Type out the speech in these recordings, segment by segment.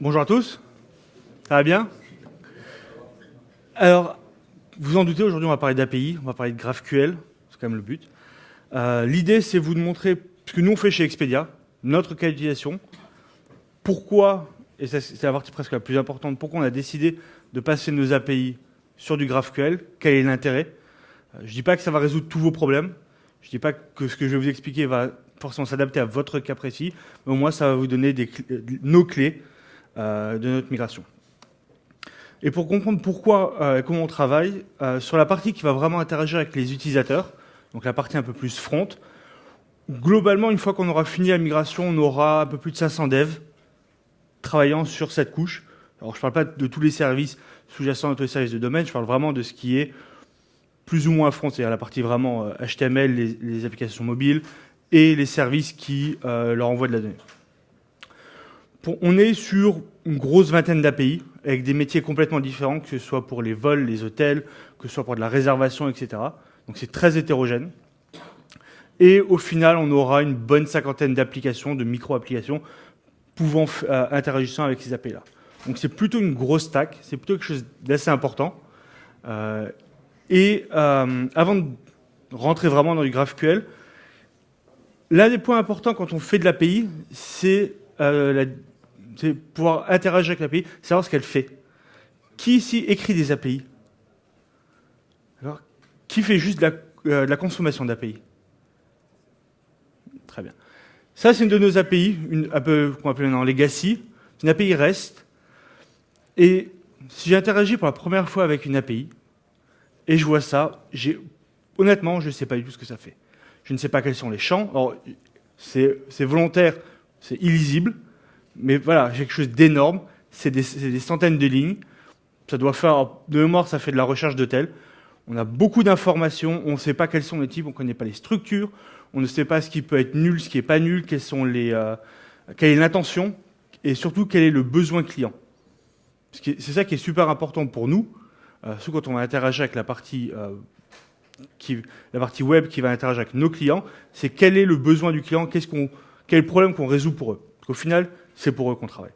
Bonjour à tous. Ça va bien? Alors, vous en doutez, aujourd'hui on va parler d'API, on va parler de GraphQL, c'est quand même le but. Euh, l'idée c'est vous de montrer ce que nous on fait chez Expedia, notre cas d'utilisation, pourquoi, et c'est la partie presque la plus importante, pourquoi on a décidé de passer nos API sur du GraphQL, quel est l'intérêt? Euh, je ne dis pas que ça va résoudre tous vos problèmes, je ne dis pas que ce que je vais vous expliquer va forcément s'adapter à votre cas précis, mais au moins ça va vous donner des, nos clés euh, de notre migration. Et pour comprendre pourquoi et euh, comment on travaille, euh, sur la partie qui va vraiment interagir avec les utilisateurs, donc la partie un peu plus front, globalement, une fois qu'on aura fini la migration, on aura un peu plus de 500 devs travaillant sur cette couche. Alors, je ne parle pas de tous les services sous-jacents à tous les services de domaine, je parle vraiment de ce qui est plus ou moins front, c'est-à-dire la partie vraiment HTML, les, applications mobiles et les services qui leur envoient de la donnée on est sur une grosse vingtaine d'API, avec des métiers complètement différents, que ce soit pour les vols, les hôtels, que ce soit pour de la réservation, etc. Donc c'est très hétérogène. Et au final, on aura une bonne cinquantaine d'applications, de micro-applications, pouvant euh, interagissant avec ces API-là. Donc c'est plutôt une grosse stack, c'est plutôt quelque chose d'assez important. Euh, et euh, avant de rentrer vraiment dans du GraphQL, l'un des points importants quand on fait de l'API, c'est la c'est pouvoir interagir avec l'API, savoir ce qu'elle fait. Qui ici écrit des API Alors, qui fait juste de la, euh, consommation d'API Très bien. Ça, c'est une de nos API, un peu qu'on appelle maintenant legacy. C'est une API REST. Et si j'interagis pour la première fois avec une API, et je vois ça, honnêtement, je ne sais pas du tout ce que ça fait. Je ne sais pas quels sont les champs. c'est volontaire, c'est illisible mais voilà, quelque chose d'énorme. C'est des, centaines de lignes. Ça doit faire, de mémoire, ça fait de la recherche de tel. On a beaucoup d'informations, on ne sait pas quels sont les types, on ne connaît pas les structures, on ne sait pas ce qui peut être nul, ce qui n'est pas nul, quels sont les, euh, quelle est l'intention, et surtout quel est le besoin client. C'est ça qui est super important pour nous, euh, surtout quand on va interagir avec la partie, euh, qui, la partie web qui va interagir avec nos clients, c'est quel est le besoin du client, quel est le problème qu'on résout pour eux. Qu'au final, c'est pour eux qu'on travaille.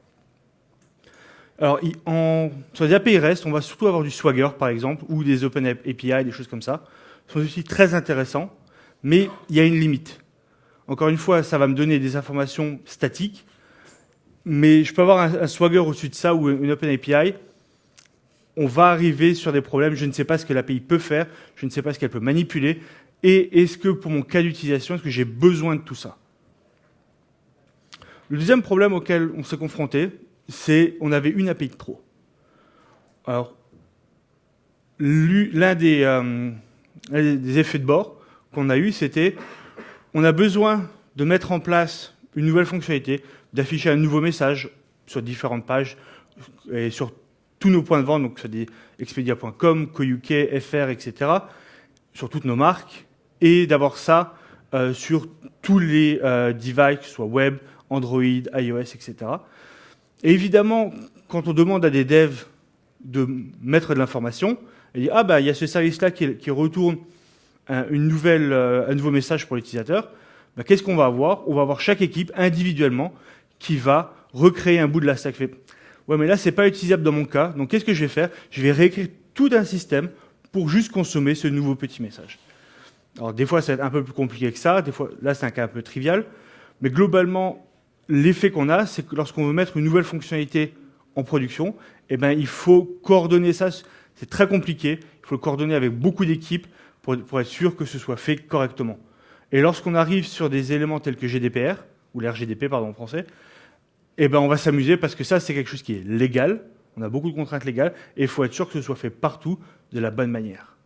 Alors, sur les API REST, on va surtout avoir du Swagger, par exemple, ou des Open API, des choses comme ça. Ce sont aussi très intéressants, mais il y a une limite. Encore une fois, ça va me donner des informations statiques, mais je peux avoir un, Swagger au-dessus de ça ou une Open API. On va arriver sur des problèmes, je ne sais pas ce que l'API peut faire, je ne sais pas ce qu'elle peut manipuler, et est-ce que pour mon cas d'utilisation, est-ce que j'ai besoin de tout ça? Le deuxième problème auquel on s'est confronté, c'est on avait une API de trop. Alors, l'un des, euh, effets de bord qu'on a eu, c'était on a besoin de mettre en place une nouvelle fonctionnalité, d'afficher un nouveau message sur différentes pages et sur tous nos points de vente, donc sur des expedia.com, CoUK, FR, etc., sur toutes nos marques, et d'avoir ça euh, sur tous les euh, devices, soit web, Android, iOS, etc. Et évidemment, quand on demande à des devs de mettre de l'information, il dit ah bah il y a ce service-là qui, retourne un, une euh, nouveau message pour l'utilisateur. Bah, Qu'est-ce qu'on va avoir? On va avoir chaque équipe individuellement qui va recréer un bout de la stack. Ouais, mais là c'est pas utilisable dans mon cas. Donc qu'est-ce que je vais faire? Je vais réécrire tout un système pour juste consommer ce nouveau petit message. Alors des fois, c'est un peu plus compliqué que ça. Des fois, là, c'est un cas un peu trivial. Mais globalement, l'effet qu'on a, c'est que lorsqu'on veut mettre une nouvelle fonctionnalité en production, eh ben, il faut coordonner ça. C'est très compliqué. Il faut le coordonner avec beaucoup d'équipes pour, être sûr que ce soit fait correctement. Et lorsqu'on arrive sur des éléments tels que GDPR, ou l'RGDP, pardon, en français, eh ben, on va s'amuser parce que ça, c'est quelque chose qui est légal. On a beaucoup de contraintes légales et il faut être sûr que ce soit fait partout de la bonne manière.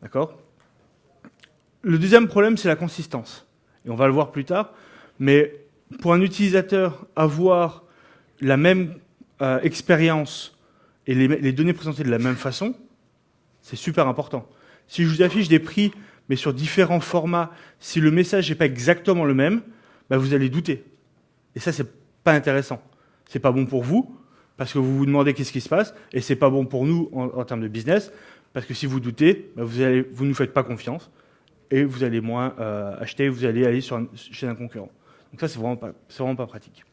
D'accord? Le deuxième problème, c'est la consistance. Et on va le voir plus tard. Mais pour un utilisateur, avoir la même euh, expérience et les, données présentées de la même façon, c'est super important. Si je vous affiche des prix, mais sur différents formats, si le message n'est pas exactement le même, bah, vous allez douter. Et ça, c'est pas intéressant. C'est pas bon pour vous, parce que vous vous demandez qu'est-ce qui se passe, et c'est pas bon pour nous en, termes de business, parce que si vous doutez, bah, vous ne nous faites pas confiance, et vous allez moins euh, acheter, vous allez aller chez un concurrent. Donc ça, c'est vraiment, pas, vraiment pas pratique.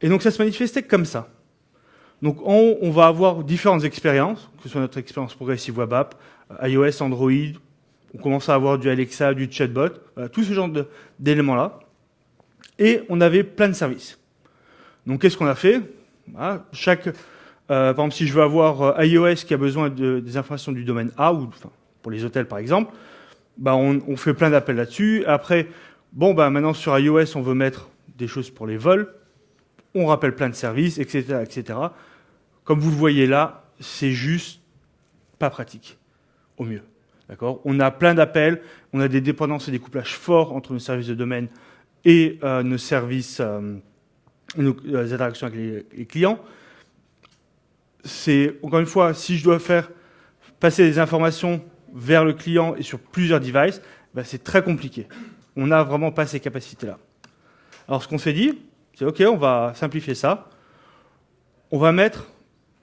Et donc ça se manifestait comme ça. Donc on, on va avoir différentes expériences, que ce soit notre expérience progressive web app, iOS, Android, on commence à avoir du Alexa, du chatbot, tout ce genre d'éléments-là. Et on avait plein de services. Donc qu'est-ce qu'on a fait? Chaque, euh, Par exemple, si je veux avoir euh, iOS qui a besoin de, des informations du domaine A, ou pour les hôtels par exemple, bah on, on fait plein d'appels là-dessus. Après, bon, bah maintenant sur iOS, on veut mettre des choses pour les vols. On rappelle plein de services, etc. etc. Comme vous le voyez là, c'est juste pas pratique, au mieux. D'accord? On a plein d'appels, on a des dépendances et des couplages forts entre nos services de domaine et euh, nos services, euh, nos euh, interactions avec les, clients. C'est, encore une fois, si je dois faire passer des informations vers le client et sur plusieurs devices, ben c'est très compliqué. On n'a vraiment pas ces capacités-là. Alors ce qu'on s'est dit, c'est OK, on va simplifier ça. On va mettre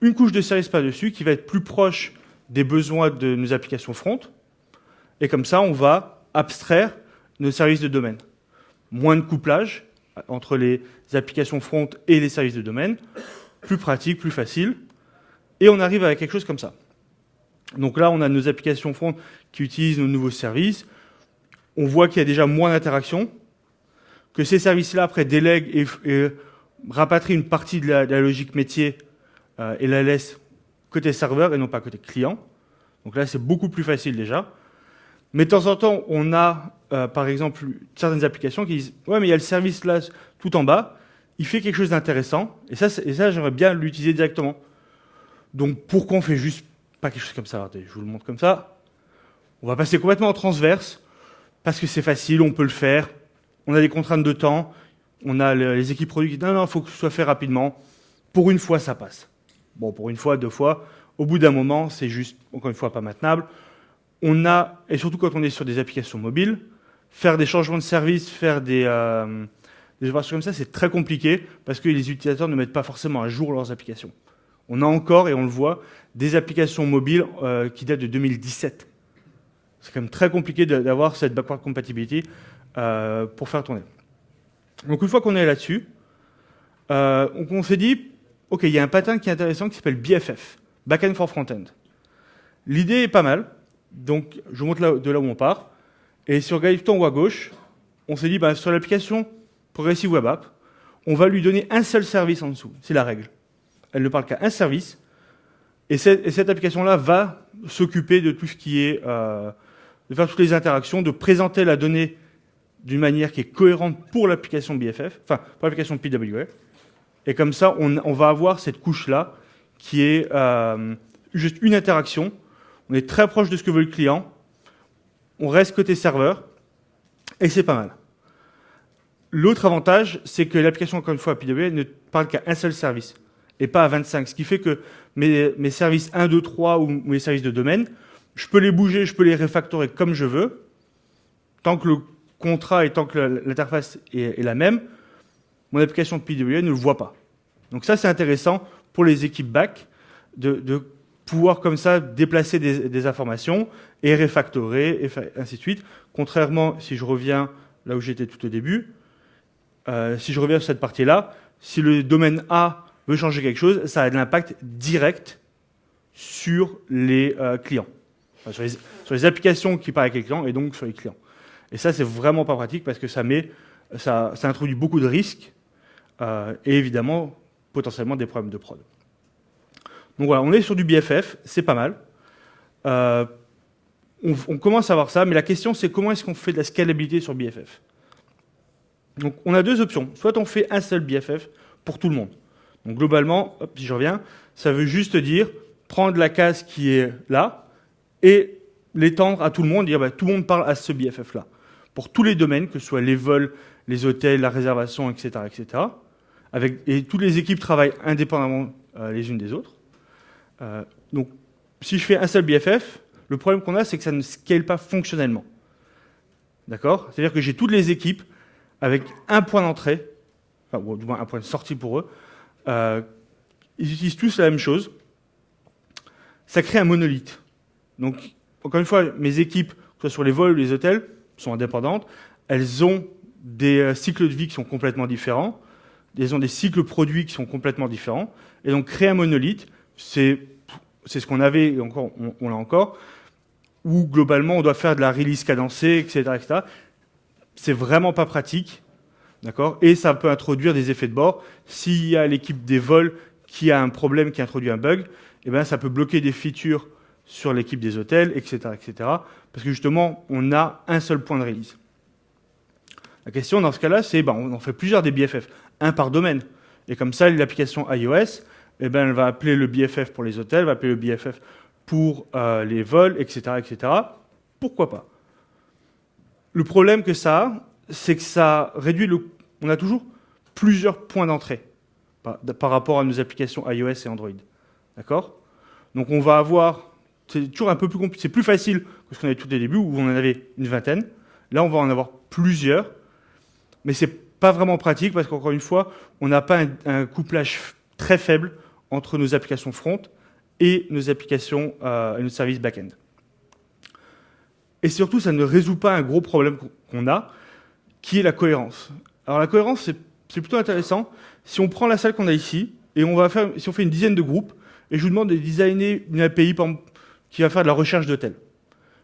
une couche de service par-dessus qui va être plus proche des besoins de nos applications front. Et comme ça, on va abstraire nos services de domaine. Moins de couplage entre les applications front et les services de domaine. Plus pratique, plus facile. Et on arrive avec quelque chose comme ça. Donc là, on a nos applications front qui utilisent nos nouveaux services. On voit qu'il y a déjà moins d'interactions, que ces services-là, après, délèguent et, rapatrient une partie de la, logique métier euh, et la laissent côté serveur et non pas côté client. Donc là, c'est beaucoup plus facile déjà. Mais de temps en temps, on a, euh, par exemple, certaines applications qui disent « Ouais, mais il y a le service là, tout en bas, il fait quelque chose d'intéressant, et ça, et ça j'aimerais bien l'utiliser directement. » Donc pourquoi on fait juste pas quelque chose comme ça? Je vous le montre comme ça. On va passer complètement en transverse, parce que c'est facile, on peut le faire, on a des contraintes de temps, on a les équipes produits qui disent « Non, non, il faut que ce soit fait rapidement. » Pour une fois, ça passe. Bon, pour une fois, deux fois, au bout d'un moment, c'est juste, encore une fois, pas maintenable on a, et surtout quand on est sur des applications mobiles, faire des changements de service, faire des, euh, opérations comme ça, c'est très compliqué parce que les utilisateurs ne mettent pas forcément à jour leurs applications. On a encore, et on le voit, des applications mobiles euh, qui datent de 2017. C'est quand même très compliqué d'avoir cette backward compatibility euh, pour faire tourner. Donc une fois qu'on est là-dessus, euh, on, s'est dit, OK, il y a un pattern qui est intéressant qui s'appelle BFF, Backend for Frontend. L'idée est pas mal, donc, je vous montre de là où on part. Et sur en haut à gauche, on s'est dit, bah, sur l'application Progressive Web App, on va lui donner un seul service en dessous. C'est la règle. Elle ne parle qu'à un service. Et cette, et cette application-là va s'occuper de tout ce qui est, euh, de faire toutes les interactions, de présenter la donnée d'une manière qui est cohérente pour l'application BFF, enfin, pour l'application PWA. Et comme ça, on, va avoir cette couche-là qui est euh, juste une interaction on est très proche de ce que veut le client, on reste côté serveur, et c'est pas mal. L'autre avantage, c'est que l'application, encore une fois, PWA ne parle qu'à un seul service, et pas à 25, ce qui fait que mes services 1, 2, 3 ou mes services de domaine, je peux les bouger, je peux les refactorer comme je veux, tant que le contrat et tant que l'interface est, la même, mon application PWA ne le voit pas. Donc ça, c'est intéressant pour les équipes back de, pouvoir comme ça déplacer des, des informations et refactorer, et ainsi de suite. Contrairement, si je reviens là où j'étais tout au début, euh, si je reviens sur cette partie-là, si le domaine A veut changer quelque chose, ça a de l'impact direct sur les euh, clients, sur, les, applications qui parlent avec les clients et donc sur les clients. Et ça, c'est vraiment pas pratique parce que ça, met, ça, introduit beaucoup de risques euh, et évidemment potentiellement des problèmes de prod. Donc voilà, on est sur du BFF, c'est pas mal. Euh, on, commence à voir ça, mais la question c'est comment est-ce qu'on fait de la scalabilité sur BFF Donc on a deux options. Soit on fait un seul BFF pour tout le monde. Donc globalement, si je reviens, ça veut juste dire prendre la case qui est là et l'étendre à tout le monde, dire bah, tout le monde parle à ce BFF-là. Pour tous les domaines, que ce soit les vols, les hôtels, la réservation, etc. etc. Et toutes les équipes travaillent indépendamment euh, les unes des autres. Euh, donc, si je fais un seul BFF, le problème qu'on a, c'est que ça ne scale pas fonctionnellement. D'accord? C'est-à-dire que j'ai toutes les équipes avec un point d'entrée, enfin, ou du moins un point de sortie pour eux. Euh, ils utilisent tous la même chose. Ça crée un monolithe. Donc, encore une fois, mes équipes, que ce soit sur les vols ou les hôtels, sont indépendantes. Elles ont des euh, cycles de vie qui sont complètement différents. ils ont des cycles produits qui sont complètement différents. Et donc, créer un monolithe, c'est ce qu'on avait, et encore, on, l'a encore, où globalement, on doit faire de la release cadencée, etc. etc. C'est vraiment pas pratique. D'accord? Et ça peut introduire des effets de bord. S'il y a l'équipe des vols qui a un problème, qui introduit un bug, eh ben, ça peut bloquer des features sur l'équipe des hôtels, etc., etc. Parce que justement, on a un seul point de release. La question dans ce cas-là, c'est ben, on en fait plusieurs des BFF, un par domaine. Et comme ça, l'application iOS, eh ben, elle va appeler le BFF pour les hôtels, va appeler le BFF pour euh, les vols, etc., etc. Pourquoi pas? Le problème que ça a, c'est que ça réduit le... On a toujours plusieurs points d'entrée par, rapport à nos applications iOS et Android. D'accord? Donc on va avoir... C'est toujours un peu plus compliqué. C'est plus facile que ce qu'on avait tout au début, où on en avait une vingtaine. Là, on va en avoir plusieurs. Mais c'est pas vraiment pratique parce qu'encore une fois, on n'a pas un, couplage très faible entre nos applications front et nos applications euh, et nos services back-end. Et surtout, ça ne résout pas un gros problème qu'on a, qui est la cohérence. Alors la cohérence, c'est plutôt intéressant. Si on prend la salle qu'on a ici, et on va faire, si on fait une dizaine de groupes, et je vous demande de designer une API qui va faire de la recherche d'hôtels,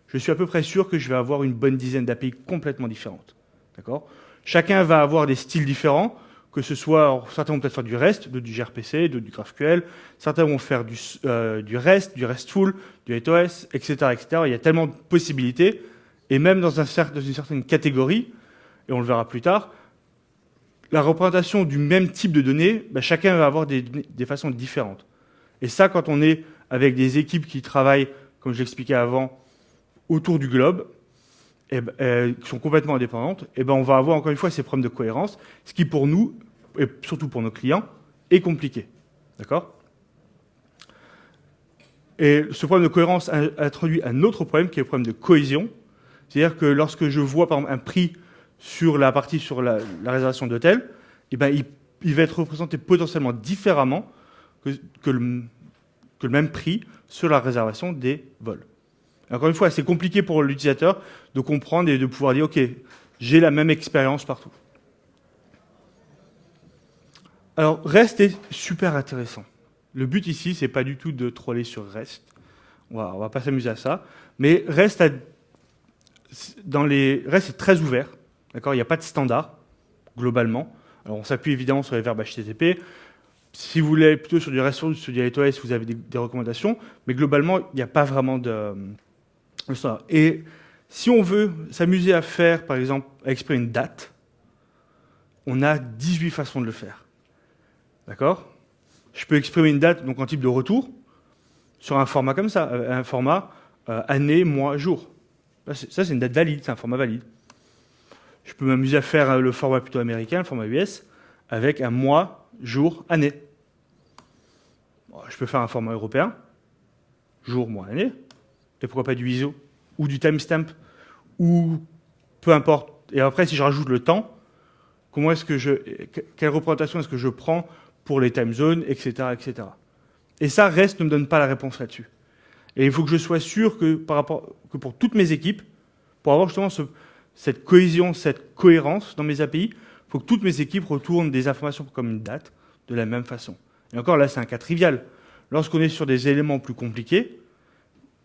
je suis à peu près sûr que je vais avoir une bonne dizaine d'API complètement différentes. D'accord? Chacun va avoir des styles différents, que ce soit, certains vont peut-être faire du REST, d'autres du gRPC, d'autres du GraphQL, certains vont faire du, euh, du REST, du RESTful, du 8OS, etc., etc. Il y a tellement de possibilités, et même dans, un, dans une certaine catégorie, et on le verra plus tard, la représentation du même type de données, bah, chacun va avoir des, façons différentes. Et ça, quand on est avec des équipes qui travaillent, comme je l'expliquais avant, autour du globe, eh ben, euh, qui sont complètement indépendantes, eh ben on va avoir encore une fois ces problèmes de cohérence, ce qui pour nous, et surtout pour nos clients, est compliqué. D'accord? Et ce problème de cohérence introduit un autre problème qui est le problème de cohésion. C'est-à-dire que lorsque je vois par exemple un prix sur la partie sur la, réservation d'hôtel, eh ben, il, va être représenté potentiellement différemment que, le, que le même prix sur la réservation des vols. Encore une fois, c'est compliqué pour l'utilisateur de comprendre et de pouvoir dire, OK, j'ai la même expérience partout. Alors, REST est super intéressant. Le but ici, c'est pas du tout de troller sur REST. On va, va pas s'amuser à ça. Mais REST, dans les, REST est très ouvert. Il n'y a pas de standard, globalement. Alors, on s'appuie évidemment sur les verbes HTTP. Si vous voulez plutôt sur du REST ou sur du REST, vous avez des, recommandations. Mais globalement, il n'y a pas vraiment de. Et si on veut s'amuser à faire, par exemple, à exprimer une date, on a 18 façons de le faire. D'accord? Je peux exprimer une date, donc en type de retour, sur un format comme ça, euh, un format euh, année, mois, jour. Ça, c'est une date valide, c'est un format valide. Je peux m'amuser à faire euh, le format plutôt américain, le format US, avec un mois, jour, année. Je peux faire un format européen, jour, mois, année. Et pourquoi pas du ISO ou du timestamp ou peu importe. Et après, si je rajoute le temps, comment est-ce quelle représentation est-ce que je prends pour les time zones, etc., etc. Et ça, REST ne me donne pas la réponse là-dessus. Et il faut que je sois sûr que pour toutes mes équipes, pour avoir justement cette cohésion, cette cohérence dans mes API, il faut que toutes mes équipes retournent des informations comme une date de la même façon. Et encore là, c'est un cas trivial. Lorsqu'on est sur des éléments plus compliqués,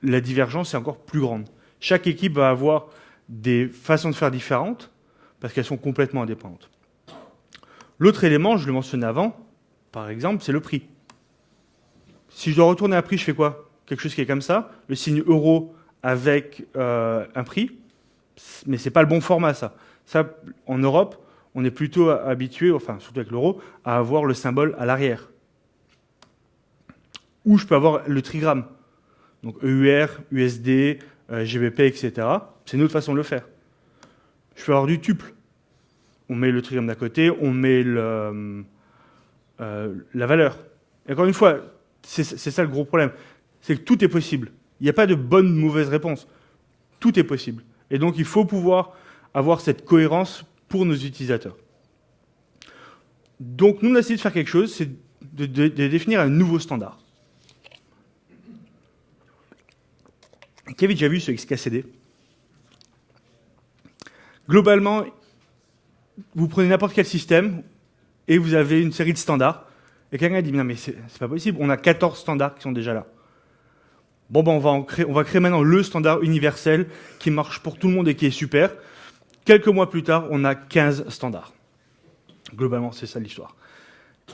la divergence est encore plus grande. Chaque équipe va avoir des façons de faire différentes parce qu'elles sont complètement indépendantes. L'autre élément, je le mentionnais avant, par exemple, c'est le prix. Si je dois retourner un prix, je fais quoi? Quelque chose qui est comme ça, le signe euro avec euh, un prix, mais ce n'est pas le bon format, ça. Ça, en Europe, on est plutôt habitué, enfin, surtout avec l'euro, à avoir le symbole à l'arrière. Ou je peux avoir le trigramme. Donc EUR, USD, euh, GBP, etc. C'est une autre façon de le faire. Je peux avoir du tuple. On met le trigramme d'à côté, on met le, euh, la valeur. Et encore une fois, c'est ça le gros problème. C'est que tout est possible. Il n'y a pas de bonne ou mauvaise réponse. Tout est possible. Et donc, il faut pouvoir avoir cette cohérence pour nos utilisateurs. Donc, nous, on a essayé de faire quelque chose, c'est de, définir un nouveau standard. Qui avait déjà vu ce XKCD Globalement, vous prenez n'importe quel système, et vous avez une série de standards. Et quelqu'un dit, non mais c'est pas possible, on a 14 standards qui sont déjà là. Bon, ben on va, créer, on va créer maintenant le standard universel qui marche pour tout le monde et qui est super. Quelques mois plus tard, on a 15 standards. Globalement, c'est ça l'histoire.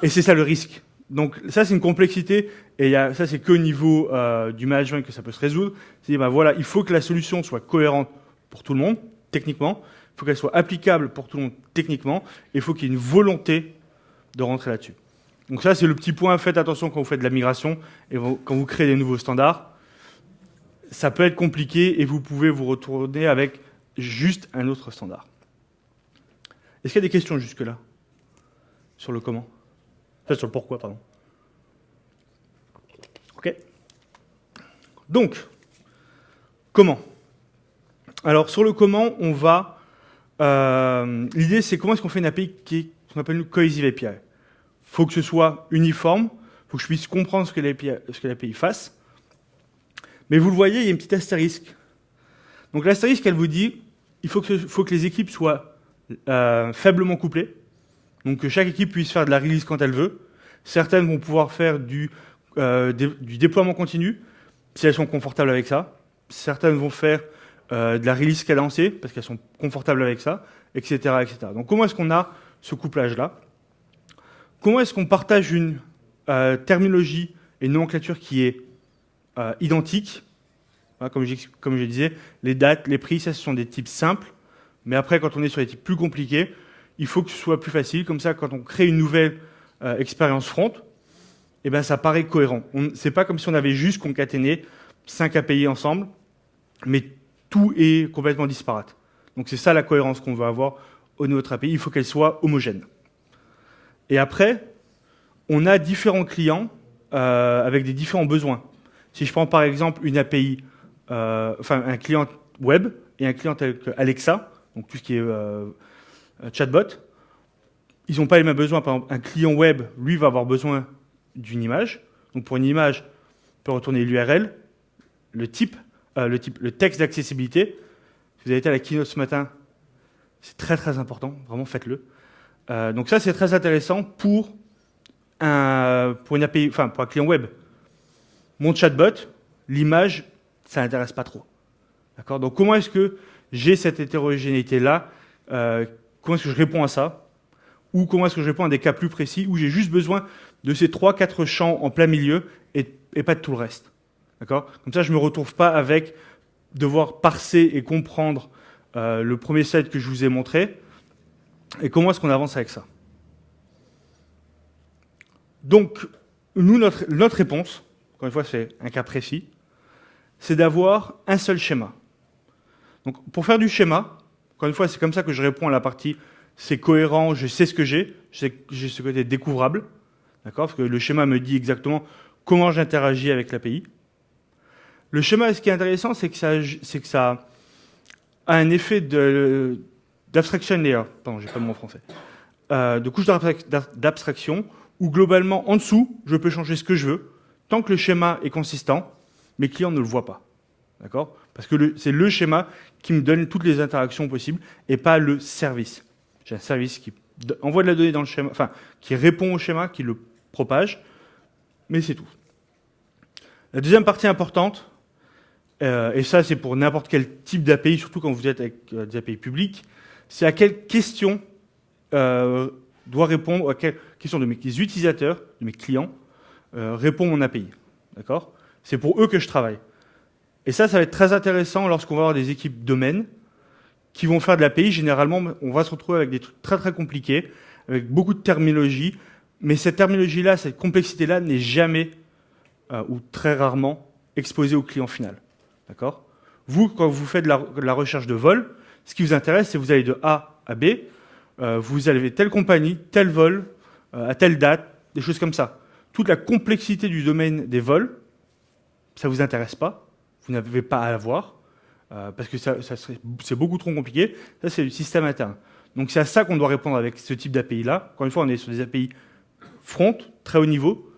Et c'est ça le risque. Donc ça, c'est une complexité, et ça, c'est qu'au niveau euh, du management que ça peut se résoudre. C'est ben voilà, il faut que la solution soit cohérente pour tout le monde, techniquement, il faut qu'elle soit applicable pour tout le monde, techniquement, et il faut qu'il y ait une volonté de rentrer là-dessus. Donc ça, c'est le petit point, faites attention quand vous faites de la migration, et quand vous créez des nouveaux standards, ça peut être compliqué, et vous pouvez vous retourner avec juste un autre standard. Est-ce qu'il y a des questions jusque-là Sur le comment? Sur le pourquoi, pardon. Ok. Donc, comment? Alors, sur le comment, on va... Euh, l'idée, c'est comment est-ce qu'on fait une API qui est ce qu'on appelle une cohesive API. Il faut que ce soit uniforme, il faut que je puisse comprendre ce que l'API fasse. Mais vous le voyez, il y a une petite astérisque. Donc l'astérisque, elle vous dit, il faut que, faut que les équipes soient euh, faiblement couplées. Donc que chaque équipe puisse faire de la release quand elle veut. Certaines vont pouvoir faire du, euh, déploiement continu, si elles sont confortables avec ça. Certaines vont faire euh, de la release cadencée, parce qu'elles sont confortables avec ça, etc. etc. Donc comment est-ce qu'on a ce couplage-là? Comment est-ce qu'on partage une euh, terminologie et une nomenclature qui est identique? Comme, comme je disais, les dates, les prix, ça ce sont des types simples. Mais après, quand on est sur des types plus compliqués, il faut que ce soit plus facile. Comme ça, quand on crée une nouvelle euh, expérience front, eh ben, ça paraît cohérent. C'est pas comme si on avait juste concaténé 5 API ensemble, mais tout est complètement disparate. Donc c'est ça la cohérence qu'on veut avoir au niveau de notre API. Il faut qu'elle soit homogène. Et après, on a différents clients euh, avec des différents besoins. Si je prends par exemple une API, euh, enfin un client web et un client que Alexa, donc tout ce qui est chatbot, ils n'ont pas les mêmes besoins. Par exemple, un client web, lui, va avoir besoin d'une image. Donc pour une image, on peut retourner l'URL, le type, euh, le type, le texte d'accessibilité. Si vous avez été à la keynote ce matin, c'est très très important, vraiment faites-le. Euh, donc ça, c'est très intéressant pour un, un client web. Mon chatbot, l'image, ça n'intéresse pas trop. D'accord? Donc comment est-ce que j'ai cette hétérogénéité-là comment est-ce que je réponds à ça Ou comment est-ce que je réponds à des cas plus précis où j'ai juste besoin de ces 3-4 champs en plein milieu et, pas de tout le reste. D'accord? Comme ça, je ne me retrouve pas avec devoir parser et comprendre euh, le premier slide que je vous ai montré. Et comment est-ce qu'on avance avec ça? Donc, nous, notre, notre réponse, encore une fois, c'est un cas précis, c'est d'avoir un seul schéma. Donc, pour faire du schéma, encore une fois, c'est comme ça que je réponds à la partie c'est cohérent, je sais ce que j'ai, j'ai ce côté découvrable, d'accord Parce que le schéma me dit exactement comment j'interagis avec l'API. Le schéma, ce qui est intéressant, c'est que ça, a un effet d'abstraction layer, pardon, j'ai pas le mot français, euh, de couche d'abstraction, où globalement, en dessous, je peux changer ce que je veux, tant que le schéma est consistant, mes clients ne le voient pas. D'accord Parce que c'est le schéma qui me donne toutes les interactions possibles et pas le service. J'ai un service qui envoie de la donnée dans le schéma, enfin, qui répond au schéma, qui le propage, mais c'est tout. La deuxième partie importante, euh, et ça c'est pour n'importe quel type d'API, surtout quand vous êtes avec euh, des API publics, c'est à quelle question euh, doit répondre, à quelle question de mes utilisateurs, de mes clients, répond mon API. D'accord? C'est pour eux que je travaille. Et ça, ça va être très intéressant lorsqu'on va avoir des équipes domaines qui vont faire de l'API. Généralement, on va se retrouver avec des trucs très très compliqués, avec beaucoup de terminologie. Mais cette terminologie-là, cette complexité-là n'est jamais euh, ou très rarement exposée au client final. D'accord? Vous, quand vous faites de la, recherche de vol, ce qui vous intéresse, c'est vous allez de A à B, euh, vous avez telle compagnie, tel vol, euh, à telle date, des choses comme ça. Toute la complexité du domaine des vols, ça vous intéresse pas vous n'avez pas à l'avoir, euh, parce que ça, c'est beaucoup trop compliqué. Ça, c'est le système interne. Donc c'est à ça qu'on doit répondre avec ce type d'API-là. Encore une fois, on est sur des API front, très haut niveau.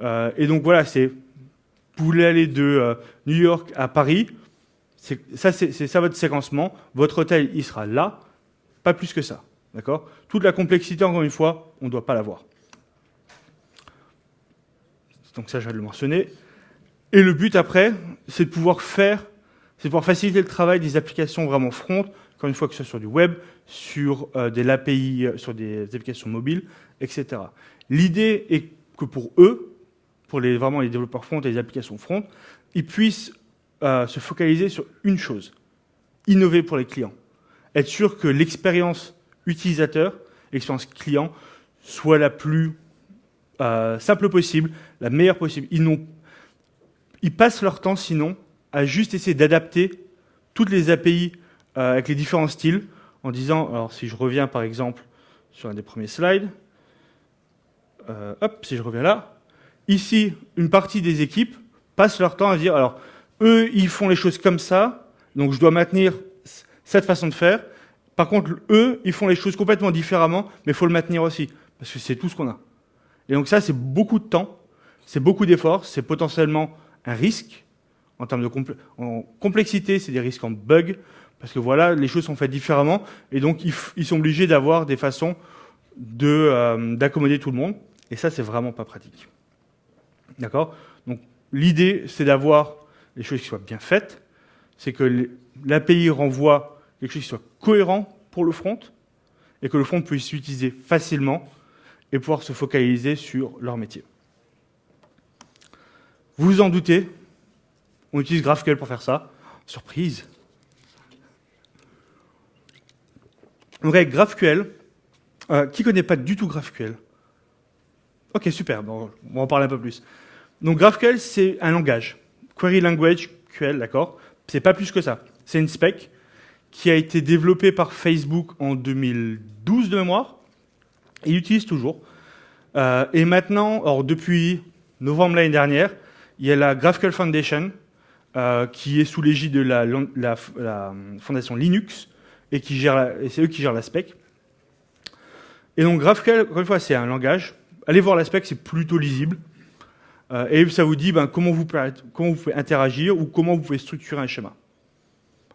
Euh, et donc voilà, c'est vous voulez aller de euh, New York à Paris, c'est ça votre séquencement. Votre hôtel, il sera là, pas plus que ça. D'accord? Toute la complexité, encore une fois, on ne doit pas l'avoir. Donc ça, je vais le mentionner. Et le but après, c'est de pouvoir faire, c'est pouvoir faciliter le travail des applications vraiment front, encore une fois que ce soit sur du web, sur euh, des API, euh, sur des applications mobiles, etc. L'idée est que pour eux, pour les, vraiment les développeurs front et les applications front, ils puissent euh, se focaliser sur une chose, innover pour les clients. Être sûr que l'expérience utilisateur, l'expérience client, soit la plus simple possible, la meilleure possible. Ils, ils passent leur temps sinon à juste essayer d'adapter toutes les API euh, avec les différents styles en disant, alors si je reviens par exemple sur un des premiers slides, euh, hop, si je reviens là, ici, une partie des équipes passent leur temps à dire, alors eux, ils font les choses comme ça, donc je dois maintenir cette façon de faire. Par contre, eux, ils font les choses complètement différemment, mais il faut le maintenir aussi, parce que c'est tout ce qu'on a. Et donc ça, c'est beaucoup de temps, c'est beaucoup d'efforts, c'est potentiellement un risque en termes de complexité, c'est des risques en bug, parce que voilà, les choses sont faites différemment, et donc ils, sont obligés d'avoir des façons euh, d'accommoder tout le monde, et ça, c'est vraiment pas pratique. D'accord? Donc l'idée, c'est d'avoir les choses qui soient bien faites, c'est que l'API renvoie quelque chose qui soit cohérent pour le front, et que le front puisse s'utiliser facilement et pouvoir se focaliser sur leur métier. Vous vous en doutez, on utilise GraphQL pour faire ça. Surprise Donc avec GraphQL, euh, qui ne connaît pas du tout GraphQL? Ok, super, bon, on va en parler un peu plus. Donc GraphQL, c'est un langage. Query Language QL, d'accord? C'est pas plus que ça. C'est une spec qui a été développée par Facebook en 2012 de mémoire, il utilise toujours. Euh, et maintenant, or, depuis novembre l'année dernière, il y a la GraphQL Foundation, euh, qui est sous l'égide de la, fondation Linux, et, c'est eux qui gèrent la spec. Et donc GraphQL, encore une fois, c'est un langage. Allez voir la spec, c'est plutôt lisible. Euh, et ça vous dit ben, comment, vous pouvez, interagir ou comment vous pouvez structurer un schéma.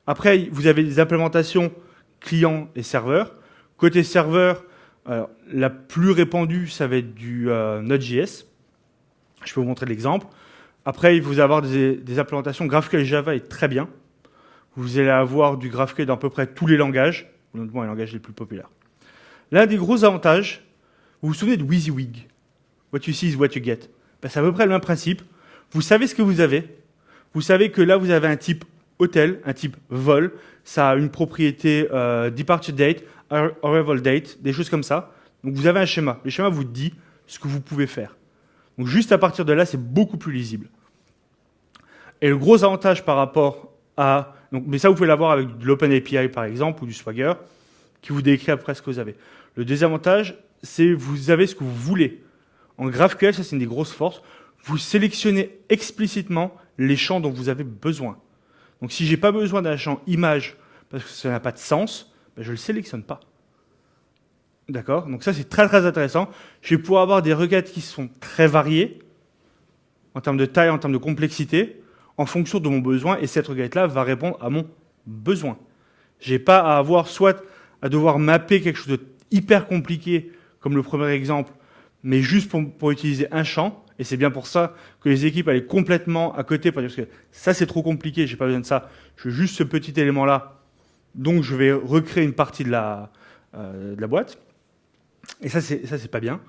Après, vous avez des implémentations client et serveur. Côté serveur, la plus répandue, ça va être du euh, Node.js. Je peux vous montrer l'exemple. Après, vous allez avoir des, implémentations. GraphQL Java est très bien. Vous allez avoir du GraphQL dans à peu près tous les langages, notamment les langages les plus populaires. L'un des gros avantages, vous vous souvenez de WYSIWYG? What you see is what you get. Ben, c'est à peu près le même principe. Vous savez ce que vous avez. Vous savez que là, vous avez un type hôtel, un type vol. Ça a une propriété euh, departure date, arrival date, des choses comme ça. Donc vous avez un schéma. Le schéma vous dit ce que vous pouvez faire. Donc juste à partir de là, c'est beaucoup plus lisible. Et le gros avantage par rapport à... Donc, mais ça, vous pouvez l'avoir avec de l'OpenAPI, par exemple, ou du Swagger, qui vous décrit après ce que vous avez. Le désavantage, c'est vous avez ce que vous voulez. En GraphQL, ça c'est une des grosses forces, vous sélectionnez explicitement les champs dont vous avez besoin. Donc si je n'ai pas besoin d'un champ image parce que ça n'a pas de sens, ben, je le sélectionne pas. D'accord? Donc ça c'est très très intéressant. Je vais pouvoir avoir des requêtes qui sont très variées en termes de taille, en termes de complexité, en fonction de mon besoin, et cette requête-là va répondre à mon besoin. Je n'ai pas à avoir soit à devoir mapper quelque chose de hyper compliqué, comme le premier exemple, mais juste pour, utiliser un champ. Et c'est bien pour ça que les équipes allaient complètement à côté, parce que ça c'est trop compliqué, j'ai pas besoin de ça. Je veux juste ce petit élément-là, donc je vais recréer une partie de la, euh, boîte. Et ça c'est pas bien.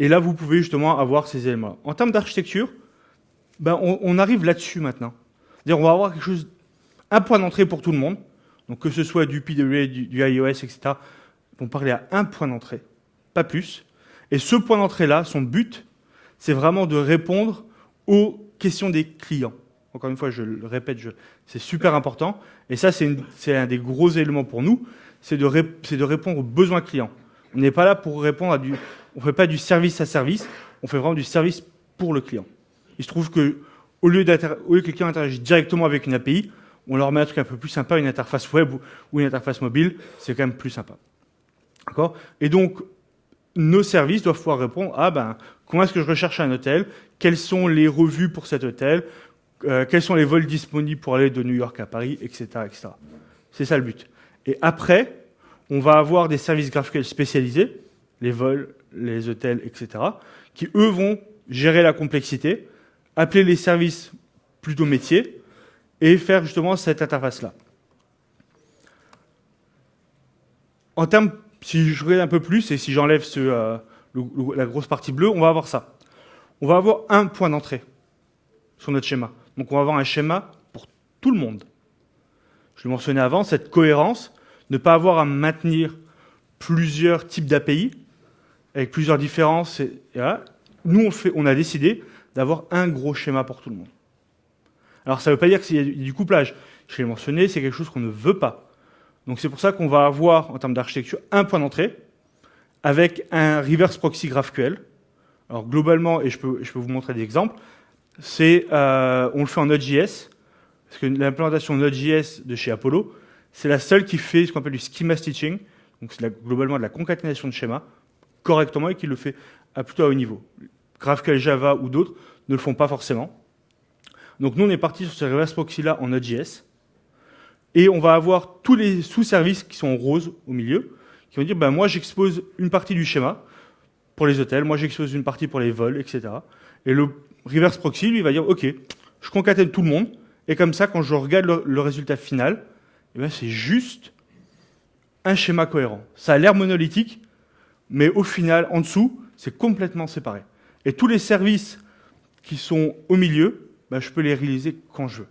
Et là vous pouvez justement avoir ces éléments. -là. En termes d'architecture, ben on, arrive là-dessus maintenant. On va avoir quelque chose, un point d'entrée pour tout le monde. Donc que ce soit du PWA, du, iOS, etc. On parler à un point d'entrée, pas plus. Et ce point d'entrée-là, son but, c'est vraiment de répondre aux questions des clients. Encore une fois, je le répète, c'est super important. Et ça, c'est un des gros éléments pour nous, c'est de, de, répondre aux besoins clients. On n'est pas là pour répondre à du... On ne fait pas du service à service, on fait vraiment du service pour le client. Il se trouve que au lieu, lieu que client interagisse directement avec une API, on leur met un truc un peu plus sympa, une interface web ou une interface mobile, c'est quand même plus sympa. D'accord? Et donc, nos services doivent pouvoir répondre à ben, comment est-ce que je recherche un hôtel, quelles sont les revues pour cet hôtel, euh, quels sont les vols disponibles pour aller de New York à Paris, etc. etc. C'est ça le but. Et après, on va avoir des services GraphQL spécialisés, les vols, les hôtels, etc., qui, eux, vont gérer la complexité, appeler les services plutôt métiers, et faire justement cette interface-là. En termes, si je regarde un peu plus, et si j'enlève euh, la grosse partie bleue, on va avoir ça. On va avoir un point d'entrée sur notre schéma. Donc on va avoir un schéma pour tout le monde. Je le mentionnais avant, cette cohérence, ne pas avoir à maintenir plusieurs types d'API, avec plusieurs différences. Nous, on a décidé d'avoir un gros schéma pour tout le monde. Alors ça ne veut pas dire qu'il y a du couplage. Je l'ai mentionné, c'est quelque chose qu'on ne veut pas. Donc c'est pour ça qu'on va avoir, en termes d'architecture, un point d'entrée avec un reverse proxy GraphQL. Alors globalement, et je peux, vous montrer des exemples, c'est euh, on le fait en Node.js, parce que l'implémentation Node.js de chez Apollo, c'est la seule qui fait ce qu'on appelle du schema stitching, donc c'est globalement de la concaténation de schémas, correctement et qui le fait à plutôt haut niveau. GraphQL Java ou d'autres ne le font pas forcément. Donc nous, on est parti sur ce reverse proxy-là en Node.js. Et on va avoir tous les sous-services qui sont en rose au milieu, qui vont dire, ben, moi j'expose une partie du schéma pour les hôtels, moi j'expose une partie pour les vols, etc. Et le reverse proxy, lui, va dire, OK, je concatène tout le monde, et comme ça, quand je regarde le, résultat final, eh ben, c'est juste un schéma cohérent. Ça a l'air monolithique, mais au final, en dessous, c'est complètement séparé. Et tous les services qui sont au milieu, ben, je peux les réaliser quand je veux.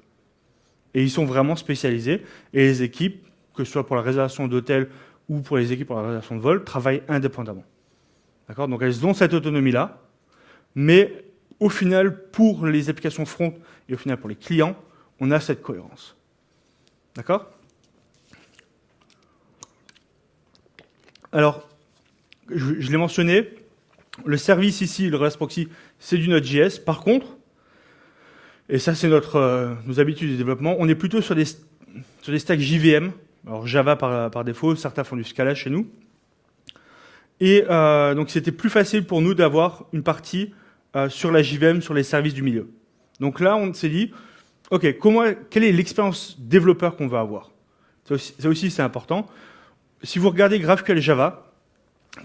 Et ils sont vraiment spécialisés. Et les équipes, que ce soit pour la réservation d'hôtels ou pour les équipes pour la réservation de vol, travaillent indépendamment. D'accord? Donc elles ont cette autonomie-là, mais au final, pour les applications front et au final pour les clients, on a cette cohérence. D'accord? Alors, je, l'ai mentionné, le service ici, le REST proxy, c'est du Node.js. Par contre, et ça c'est notre euh, nos habitudes de développement, on est plutôt sur des, stacks JVM, alors Java par, défaut, certains font du Scala chez nous. Et euh, donc c'était plus facile pour nous d'avoir une partie euh, sur la JVM, sur les services du milieu. Donc là, on s'est dit, OK, quelle est l'expérience développeur qu'on va avoir? Ça aussi, c'est important. Si vous regardez GraphQL Java,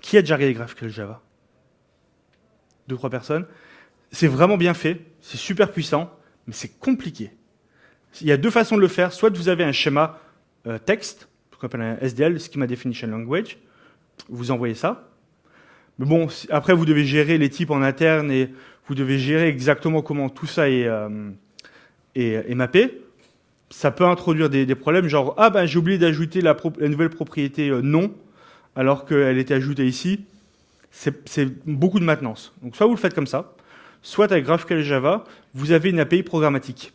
qui a déjà regardé GraphQL Java? Deux, trois personnes. C'est vraiment bien fait, c'est super puissant, mais c'est compliqué. Il y a deux façons de le faire. Soit vous avez un schéma euh, texte, ce qu'on appelle un SDL, Schema Definition Language, vous envoyez ça, mais bon, après, vous devez gérer les types en interne et vous devez gérer exactement comment tout ça est, euh, mappé. Ça peut introduire des, problèmes, genre, ah ben j'ai oublié d'ajouter la, nouvelle propriété euh, non, alors qu'elle était ajoutée ici. C'est beaucoup de maintenance. Donc soit vous le faites comme ça, soit avec GraphQL Java, vous avez une API programmatique.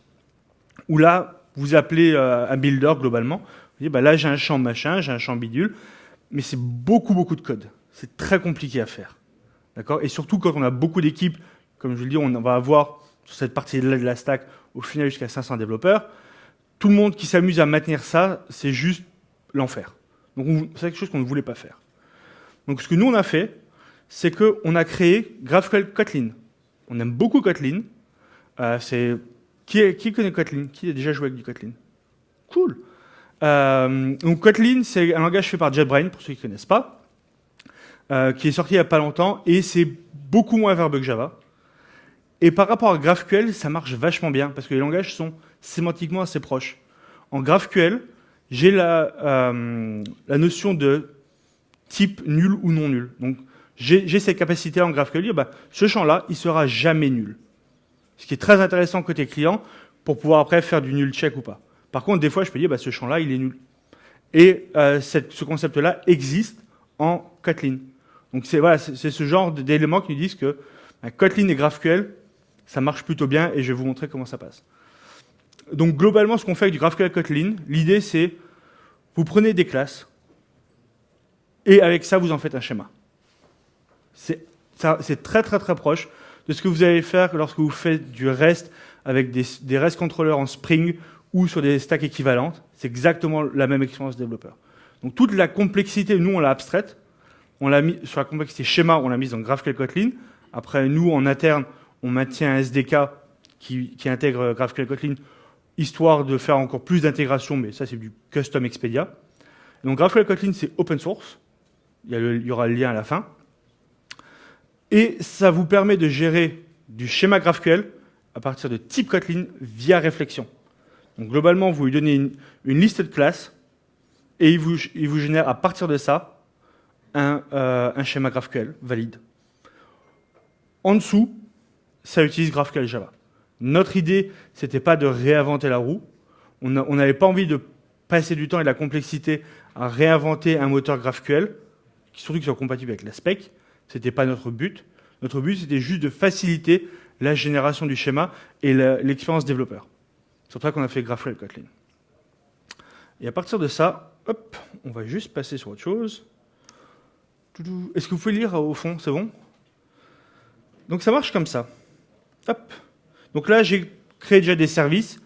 Où là, vous appelez euh, un builder globalement. Vous dites, bah là j'ai un champ machin, j'ai un champ bidule, mais c'est beaucoup, beaucoup de code c'est très compliqué à faire. D'accord? Et surtout quand on a beaucoup d'équipes, comme je vous le dis, on va avoir sur cette partie de la stack au final jusqu'à 500 développeurs. Tout le monde qui s'amuse à maintenir ça, c'est juste l'enfer. Donc c'est quelque chose qu'on ne voulait pas faire. Donc ce que nous on a fait, c'est qu'on a créé GraphQL Kotlin. On aime beaucoup Kotlin. Euh, qui, qui, connaît Kotlin? Qui a déjà joué avec du Kotlin? Cool. Euh, donc Kotlin, c'est un langage fait par JetBrains, pour ceux qui ne connaissent pas. Euh, qui est sorti il n'y a pas longtemps, et c'est beaucoup moins verbeux que Java. Et par rapport à GraphQL, ça marche vachement bien, parce que les langages sont sémantiquement assez proches. En GraphQL, j'ai la, euh, la notion de type nul ou non nul. Donc, j'ai cette capacité en GraphQL, dire, bah, ce champ-là, il sera jamais nul. Ce qui est très intéressant côté client, pour pouvoir après faire du nul check ou pas. Par contre, des fois, je peux dire, bah, ce champ-là, il est nul. Et euh, cette, ce concept-là existe en Kotlin. Donc c'est voilà, ce genre d'éléments qui nous disent que un Kotlin et GraphQL, ça marche plutôt bien et je vais vous montrer comment ça passe. Donc globalement, ce qu'on fait avec du GraphQL Kotlin, l'idée c'est vous prenez des classes et avec ça vous en faites un schéma. C'est très très très proche de ce que vous allez faire lorsque vous faites du REST avec des, REST controllers en Spring ou sur des stacks équivalentes. C'est exactement la même expérience développeur. Donc toute la complexité, nous on l'a abstraite, on l'a mis sur la complexité schéma, on l'a mise dans GraphQL Kotlin. Après, nous, en interne, on maintient un SDK qui, intègre GraphQL Kotlin, histoire de faire encore plus d'intégration, mais ça, c'est du custom Expedia. Donc GraphQL Kotlin, c'est open source. Il y, il y, aura le lien à la fin. Et ça vous permet de gérer du schéma GraphQL à partir de type Kotlin via réflexion. Donc globalement, vous lui donnez une, liste de classes et il vous, il vous, génère à partir de ça un, euh, un schéma GraphQL valide. En dessous, ça utilise GraphQL Java. Notre idée, c'était pas de réinventer la roue. On n'avait pas envie de passer du temps et de la complexité à réinventer un moteur GraphQL, surtout qu'il soit compatible avec la spec. C'était pas notre but. Notre but, c'était juste de faciliter la génération du schéma et l'expérience développeur. C'est pour ça qu'on a fait GraphQL Kotlin. Et à partir de ça, hop, on va juste passer sur autre chose. Est-ce que vous pouvez lire au fond? C'est bon? Donc ça marche comme ça. Hop. Donc là, j'ai créé déjà des services.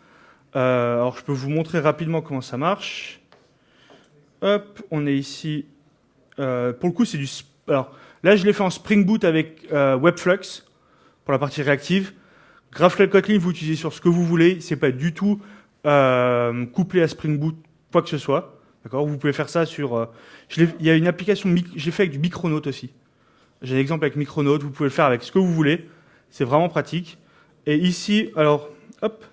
Euh, alors je peux vous montrer rapidement comment ça marche. Hop, on est ici. Euh, pour le coup, c'est du... Alors là, je l'ai fait en Spring Boot avec euh, Webflux pour la partie réactive. GraphQL Kotlin, vous utilisez sur ce que vous voulez. C'est pas du tout euh, couplé à Spring Boot, quoi que ce soit. D'accord? Vous pouvez faire ça sur... Euh, il y a une application, j'ai fait avec du Micronaut aussi. J'ai un exemple avec Micronaut, vous pouvez le faire avec ce que vous voulez. C'est vraiment pratique. Et ici, alors, hop,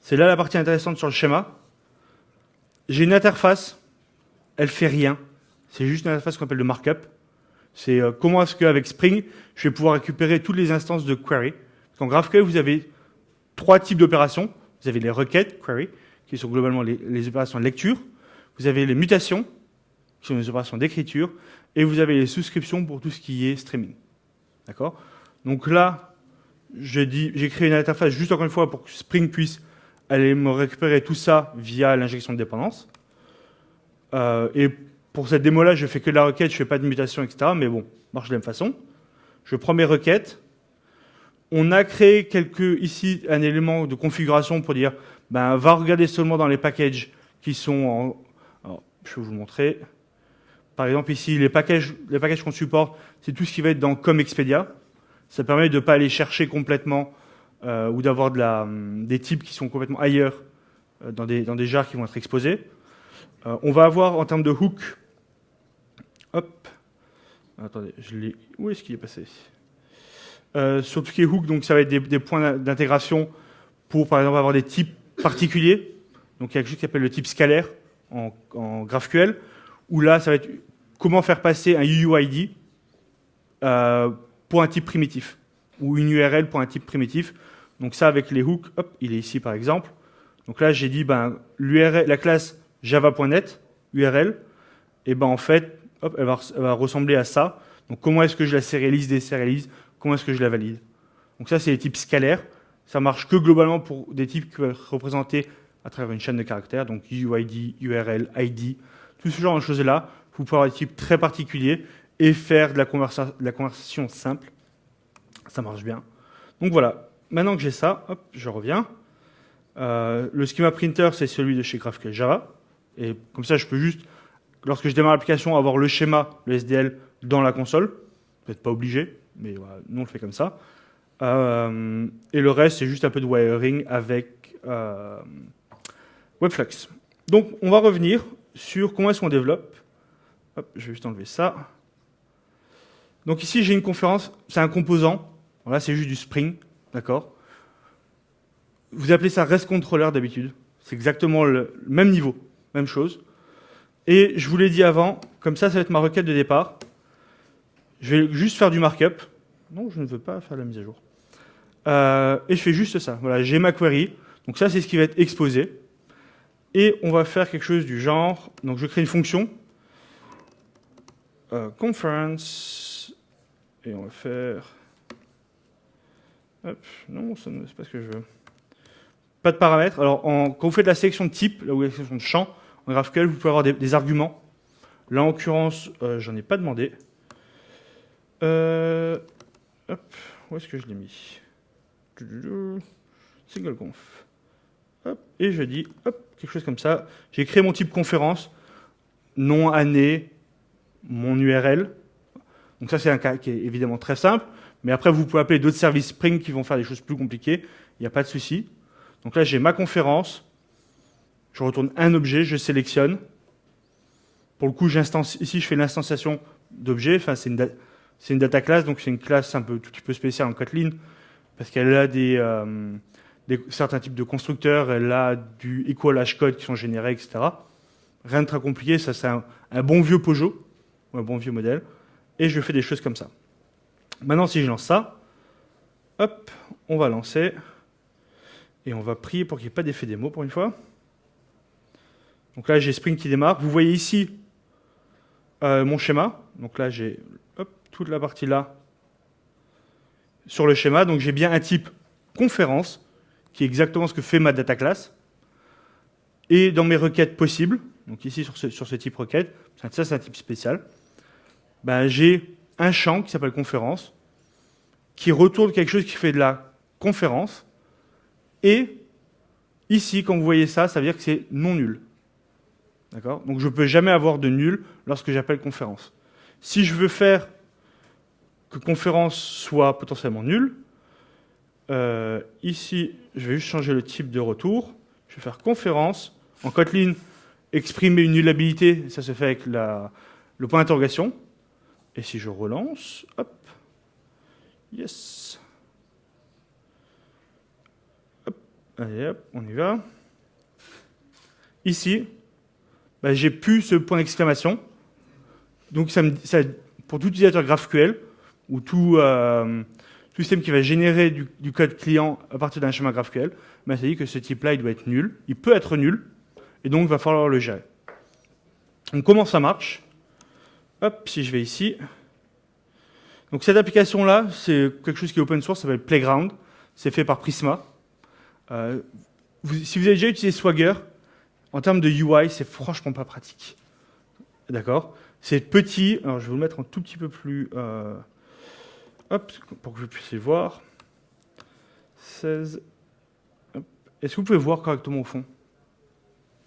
c'est là la partie intéressante sur le schéma. J'ai une interface, elle fait rien. C'est juste une interface qu'on appelle le markup. C'est euh, comment est-ce qu'avec Spring, je vais pouvoir récupérer toutes les instances de query? En GraphQL, vous avez trois types d'opérations. Vous avez les requêtes, query, qui sont globalement les, opérations de lecture. Vous avez les mutations, qui sont les opérations d'écriture. Et vous avez les souscriptions pour tout ce qui est streaming. D'accord? Donc là, j'ai créé une interface juste encore une fois pour que Spring puisse aller me récupérer tout ça via l'injection de dépendance. Euh, et pour cette démo-là, je fais que la requête, je fais pas de mutation, etc. Mais bon, marche de la même façon. Je prends mes requêtes, on a créé quelques, ici un élément de configuration pour dire ben, va regarder seulement dans les packages qui sont en... je vais vous montrer. Par exemple, ici, les packages, les packages qu'on supporte, c'est tout ce qui va être dans comme Expedia. Ça permet de ne pas aller chercher complètement euh, ou d'avoir de la, des types qui sont complètement ailleurs euh, dans, des, dans des jars qui vont être exposés. Euh, on va avoir en termes de hook, hop, attendez, je l'ai, où est-ce qu'il est passé? Euh, sur tout ce qui est hook, donc ça va être des, points d'intégration pour, par exemple, avoir des types particuliers. Donc il y a quelque chose qui s'appelle le type scalaire en, GraphQL, où là, ça va être comment faire passer un UUID euh, pour un type primitif, ou une URL pour un type primitif. Donc ça, avec les hooks, hop, il est ici par exemple. Donc là, j'ai dit, ben, la classe java.net, URL, et ben en fait, elle va, ressembler à ça. Donc comment est-ce que je la sérialise, désérialise? Comment est-ce que je la valide? Donc ça, c'est les types scalaires. Ça marche que globalement pour des types qui peuvent être représentés à travers une chaîne de caractères, donc UID, URL, ID, tout ce genre de choses-là. Vous pouvez avoir des types très particuliers et faire de la, conversation simple. Ça marche bien. Donc voilà, maintenant que j'ai ça, hop, je reviens. Euh, le schema printer, c'est celui de chez GraphQL Java. Et comme ça, je peux juste, lorsque je démarre l'application, avoir le schéma, le SDL, dans la console. Vous n'êtes pas obligé mais nous on le fait comme ça. Euh, et le reste, c'est juste un peu de wiring avec euh, Webflux. Donc, on va revenir sur comment est-ce qu'on développe. Je vais juste enlever ça. Donc ici, j'ai une conférence, c'est un composant. Voilà, c'est juste du Spring, d'accord? Vous appelez ça REST Controller d'habitude. C'est exactement le même niveau, même chose. Et je vous l'ai dit avant, comme ça, ça va être ma requête de départ. Je vais juste faire du markup. Non, je ne veux pas faire la mise à jour. Euh, et je fais juste ça. Voilà, j'ai ma query. Donc ça, c'est ce qui va être exposé. Et on va faire quelque chose du genre. Donc je crée une fonction. Euh, conference. Et on va faire. Hop, non, ce n'est pas ce que je veux. Pas de paramètres. Alors, quand vous faites la sélection de type, là où il y a la sélection de champ, en GraphQL, vous pouvez avoir des, arguments. Là, en l'occurrence, euh, j'en ai pas demandé. Euh, où est-ce que je l'ai mis? Single conf. Et je dis, quelque chose comme ça. J'ai créé mon type conférence, nom, année, mon URL. Donc ça, c'est un cas qui est évidemment très simple. Mais après, vous pouvez appeler d'autres services Spring qui vont faire des choses plus compliquées. Il n'y a pas de souci. Donc là, j'ai ma conférence. Je retourne un objet, je sélectionne. Pour le coup, ici, je fais l'instanciation d'objets. Enfin, c'est une, une, data class, donc c'est une classe un peu tout petit peu spéciale en Kotlin, parce qu'elle a des, euh, certains types de constructeurs, elle a du equal hash code qui sont générés, etc. Rien de très compliqué, ça c'est un, un, bon vieux Pojo, ou un bon vieux modèle, et je fais des choses comme ça. Maintenant, si je lance ça, hop, on va lancer, et on va prier pour qu'il n'y ait pas d'effet démo pour une fois. Donc là, j'ai Spring qui démarre. Vous voyez ici euh, mon schéma. Donc là, j'ai toute la partie là sur le schéma. Donc j'ai bien un type conférence, qui est exactement ce que fait ma data class. Et dans mes requêtes possibles, donc ici sur ce, sur ce type requête, ça c'est un type spécial, ben, j'ai un champ qui s'appelle conférence, qui retourne quelque chose qui fait de la conférence, et ici, quand vous voyez ça, ça veut dire que c'est non nul. D'accord? Donc je ne peux jamais avoir de nul lorsque j'appelle conférence. Si je veux faire que conférence soit potentiellement nulle, euh, ici, je vais juste changer le type de retour. Je vais faire conférence. En Kotlin, exprimer une nullabilité, ça se fait avec le point d'interrogation. Et si je relance, hop, yes. Hop, allez hop, on y va. Ici, bah, j'ai plus ce point d'exclamation. Donc ça pour tout utilisateur GraphQL ou tout, euh, système qui va générer du, code client à partir d'un schéma GraphQL, bah, ça dit que ce type-là, il doit être nul. Il peut être nul, et donc il va falloir le gérer. Donc comment ça marche? Hop, si je vais ici. Donc cette application-là, c'est quelque chose qui est open source, ça s'appelle Playground. C'est fait par Prisma. Euh, si vous avez déjà utilisé Swagger, en termes de UI, c'est franchement pas pratique. D'accord? C'est petit. Alors, je vais vous le mettre un tout petit peu plus... Euh, hop, pour que vous puissiez voir. 16... Est-ce que vous pouvez voir correctement au fond?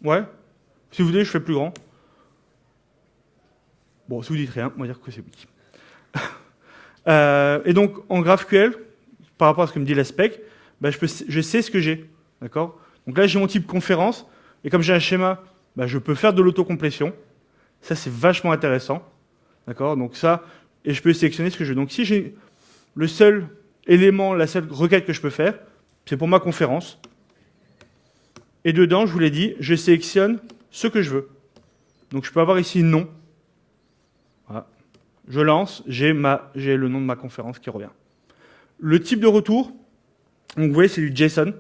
Ouais? Si vous voulez, je fais plus grand. Bon, si vous dites rien, on va dire que c'est oui. euh, et donc, en GraphQL, par rapport à ce que me dit la spec, je, peux, je sais ce que j'ai. D'accord? Donc là, j'ai mon type conférence. Et comme j'ai un schéma, bah, je peux faire de l'autocomplétion. Ça, c'est vachement intéressant. D'accord? Donc ça, et je peux sélectionner ce que je veux. Donc si j'ai le seul élément, la seule requête que je peux faire, c'est pour ma conférence. Et dedans, je vous l'ai dit, je sélectionne ce que je veux. Donc je peux avoir ici non. Voilà. Je lance, j'ai le nom de ma conférence qui revient. Le type de retour, vous voyez, c'est du JSON.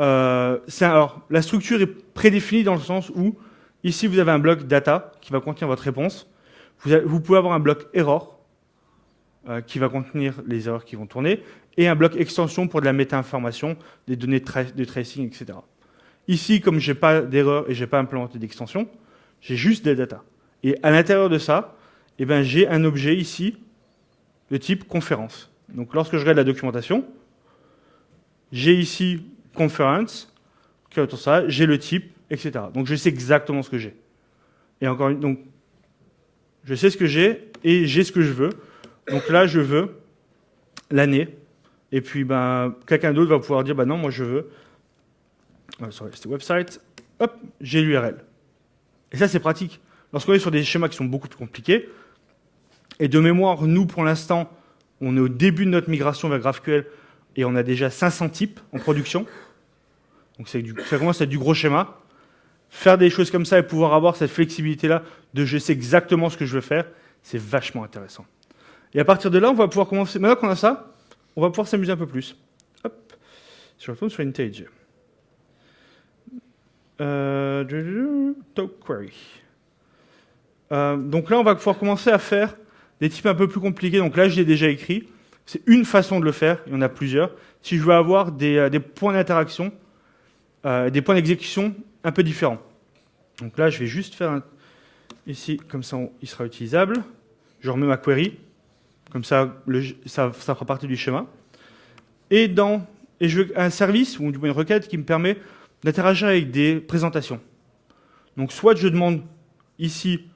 Euh, alors, la structure est prédéfinie dans le sens où, ici, vous avez un bloc data qui va contenir votre réponse. Vous, pouvez avoir un bloc error euh, qui va contenir les erreurs qui vont tourner, et un bloc extension pour de la méta-information, des données de, tracing, etc. Ici, comme je n'ai pas d'erreur et je n'ai pas implémenté d'extension, j'ai juste des data. Et à l'intérieur de ça, eh ben, j'ai un objet ici de type conférence. Donc lorsque je regarde la documentation, j'ai ici conference, j'ai le type, etc. Donc je sais exactement ce que j'ai. Et encore une, donc je sais ce que j'ai et j'ai ce que je veux. Donc là, je veux l'année. Et puis ben, quelqu'un d'autre va pouvoir dire, bah non, moi je veux, euh, c'était website, hop, j'ai l'URL. Et ça, c'est pratique. Lorsqu'on est sur des schémas qui sont beaucoup plus compliqués, et de mémoire, nous, pour l'instant, on est au début de notre migration vers GraphQL, et on a déjà 500 types en production. Donc ça commence à être du gros schéma. Faire des choses comme ça et pouvoir avoir cette flexibilité-là de je sais exactement ce que je veux faire, c'est vachement intéressant. Et à partir de là, on va pouvoir commencer. Maintenant qu'on a ça, on va pouvoir s'amuser un peu plus. Hop, je retourne sur Intage. Euh, query. Euh, donc là, on va pouvoir commencer à faire des types un peu plus compliqués. Donc là, je l'ai déjà écrit. C'est une façon de le faire, il y en a plusieurs. Si je veux avoir des, euh, points d'interaction, euh, des points d'exécution un peu différents. Donc là, je vais juste faire un... ici, comme ça, il sera utilisable. Je remets ma query, comme ça, ça, fera partie du schéma. Et, dans, et je veux un service, ou du moins une requête, qui me permet d'interagir avec des présentations. Donc soit je demande ici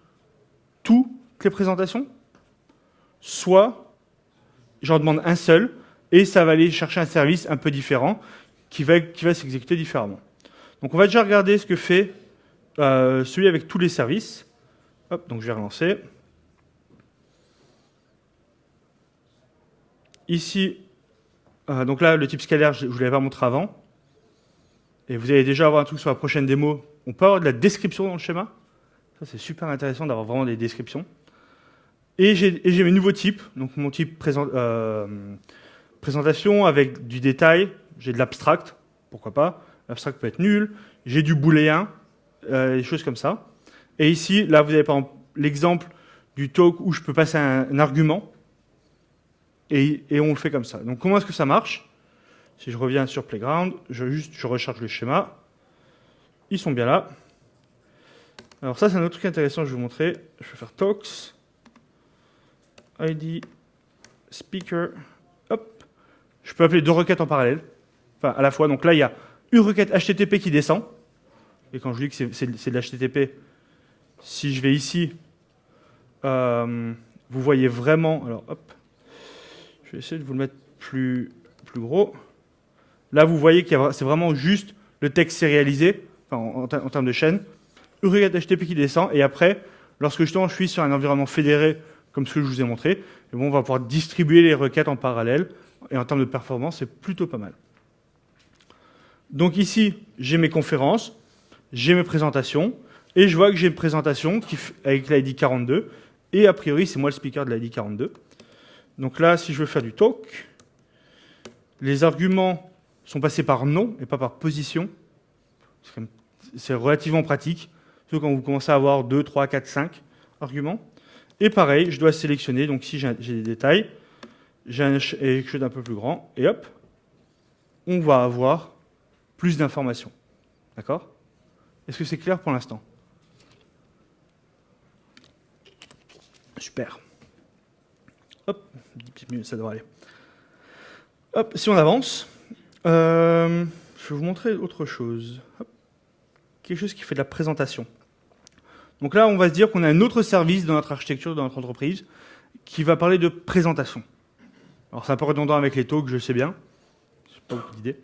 toutes les présentations, soit j'en demande un seul, et ça va aller chercher un service un peu différent qui va, s'exécuter différemment. Donc on va déjà regarder ce que fait euh, celui avec tous les services. Donc je vais relancer. Ici, euh, donc là, le type scalaire, je ne vous l'avais pas montré avant. Et vous allez déjà avoir un truc sur la prochaine démo. On peut avoir de la description dans le schéma. Ça, c'est super intéressant d'avoir vraiment des descriptions. Et j'ai mes nouveaux types. Donc mon type euh, présentation avec du détail. J'ai de l'abstract, pourquoi pas. L'abstract peut être nul. J'ai du booléen, euh, des choses comme ça. Et ici, là, vous avez par exemple l'exemple du talk où je peux passer un, argument. Et, on le fait comme ça. Donc comment est-ce que ça marche? Si je reviens sur Playground, je, juste, je recharge le schéma. Ils sont bien là. Alors ça, c'est un autre truc intéressant que je vais vous montrer. Je vais faire talks. ID, speaker, hop. Je peux appeler deux requêtes en parallèle, à la fois. Donc là, il y a une requête HTTP qui descend. Et quand je dis que c'est de l'HTTP, si je vais ici, euh, vous voyez vraiment... Alors, hop. Je vais essayer de vous le mettre plus, plus gros. Là, vous voyez que c'est vraiment juste le texte sérialisé, en, termes de chaîne. Une requête HTTP qui descend. Et après, lorsque je suis sur un environnement fédéré comme ce que je vous ai montré, et bon, on va pouvoir distribuer les requêtes en parallèle, et en termes de performance, c'est plutôt pas mal. Donc ici, j'ai mes conférences, j'ai mes présentations, et je vois que j'ai une présentation avec l'ID 42, et a priori, c'est moi le speaker de l'ID 42. Donc là, si je veux faire du talk, les arguments sont passés par nom et pas par position. C'est relativement pratique, surtout quand vous commencez à avoir 2, 3, 4, 5 arguments. Et pareil, je dois sélectionner, donc si j'ai des détails, j'ai quelque chose d'un peu plus grand, et hop, on va avoir plus d'informations. D'accord? Est-ce que c'est clair pour l'instant? Super. Hop, 10 petites minutes, ça devrait aller. Hop, si on avance, euh, je vais vous montrer autre chose. Quelque chose qui fait de la présentation. Donc là, on va se dire qu'on a un autre service dans notre architecture, dans notre entreprise, qui va parler de présentation. Alors c'est un peu redondant avec les talks, je sais bien. Je pas beaucoup d'idées.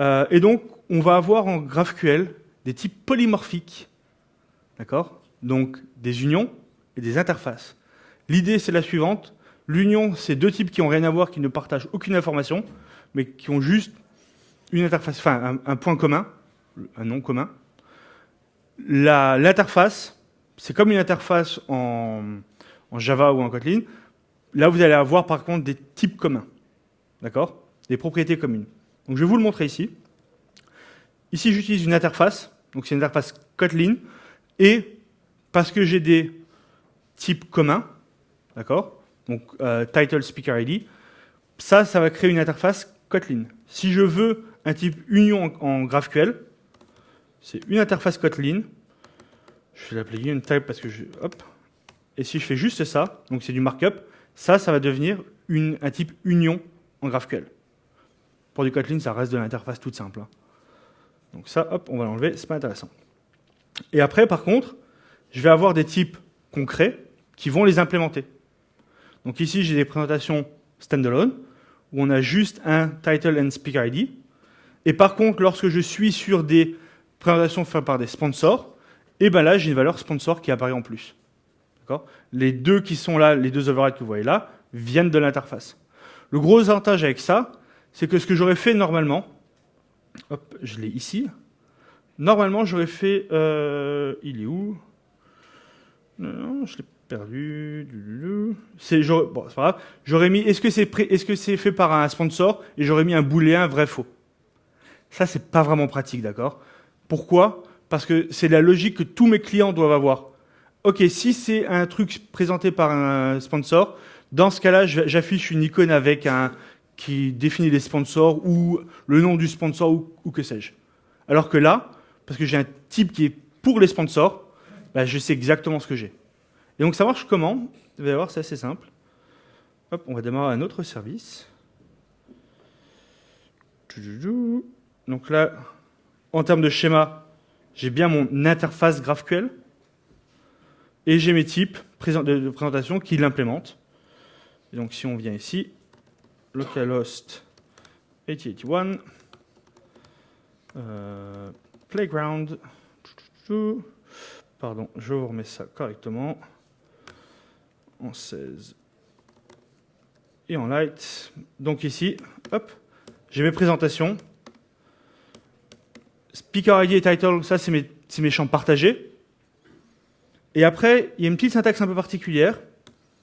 Euh, et donc, on va avoir en GraphQL des types polymorphiques. D'accord? Donc, des unions et des interfaces. L'idée, c'est la suivante. L'union, c'est deux types qui n'ont rien à voir, qui ne partagent aucune information, mais qui ont juste une interface, enfin, un, un point commun, un nom commun. L'interface, c'est comme une interface en, Java ou en Kotlin. Là, vous allez avoir par contre des types communs. D'accord? Des propriétés communes. Donc, je vais vous le montrer ici. Ici, j'utilise une interface. Donc, c'est une interface Kotlin. Et parce que j'ai des types communs, d'accord Donc, euh, title, speaker ID. Ça, ça va créer une interface Kotlin. Si je veux un type union en GraphQL, c'est une interface Kotlin je vais l'appeler UnType parce que je... Hop. Et si je fais juste ça, donc c'est du markup, ça, ça va devenir une, un type union en GraphQL. Pour du Kotlin, ça reste de l'interface toute simple. Hein. Donc ça, hop, on va l'enlever, c'est pas intéressant. Et après, par contre, je vais avoir des types concrets qui vont les implémenter. Donc ici, j'ai des présentations standalone, où on a juste un title and speaker ID. Et par contre, lorsque je suis sur des présentations faites par des sponsors, et bien là, j'ai une valeur sponsor qui apparaît en plus. Les deux qui sont là, les deux overrides que vous voyez là, viennent de l'interface. Le gros avantage avec ça, c'est que ce que j'aurais fait normalement, hop, je l'ai ici, normalement j'aurais fait, euh, il est où? Non, je l'ai perdu. C'est bon, pas grave. J'aurais mis, est-ce que c'est c'est fait par un sponsor? Et j'aurais mis un booléen vrai faux. Ça c'est pas vraiment pratique, d'accord? Pourquoi? Parce que c'est la logique que tous mes clients doivent avoir. Ok, si c'est un truc présenté par un sponsor, dans ce cas-là, j'affiche une icône avec un qui définit les sponsors ou le nom du sponsor ou, que sais-je. Alors que là, parce que j'ai un type qui est pour les sponsors, bah, je sais exactement ce que j'ai. Et donc ça marche comment? Vous allez voir, c'est assez simple. Hop, on va démarrer un autre service. Donc là, en termes de schéma, j'ai bien mon interface GraphQL et j'ai mes types de présentation qui l'implémentent. Donc si on vient ici, localhost 8081, euh, playground, pardon, je vous remets ça correctement. En 16 et en light. Donc ici, hop, j'ai mes présentations. Speaker ID et title, ça c'est mes, mes, champs partagés. Et après, il y a une petite syntaxe un peu particulière,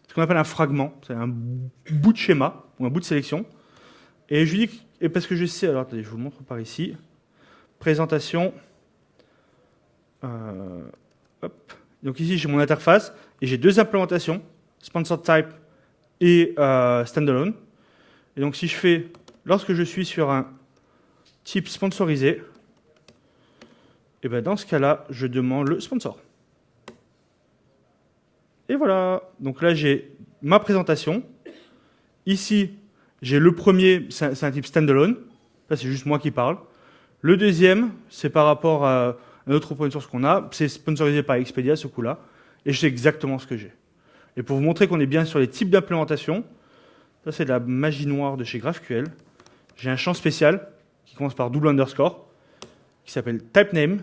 ce qu'on appelle un fragment. C'est un bout de schéma ou un bout de sélection. Et je lui dis, et parce que je sais, alors attendez, je vous le montre par ici. Présentation. Euh. Donc ici, j'ai mon interface et j'ai deux implémentations, sponsor type et euh, standalone. Et donc si je fais, lorsque je suis sur un type sponsorisé, et bien dans ce cas-là, je demande le sponsor. Et voilà. Donc là, j'ai ma présentation. Ici, j'ai le premier, c'est un type standalone. Là, c'est juste moi qui parle. Le deuxième, c'est par rapport à un autre open source qu'on a. C'est sponsorisé par Expedia, ce coup-là. Et je sais exactement ce que j'ai. Et pour vous montrer qu'on est bien sur les types d'implémentation, ça c'est de la magie noire de chez GraphQL. J'ai un champ spécial qui commence par double underscore, qui s'appelle typename,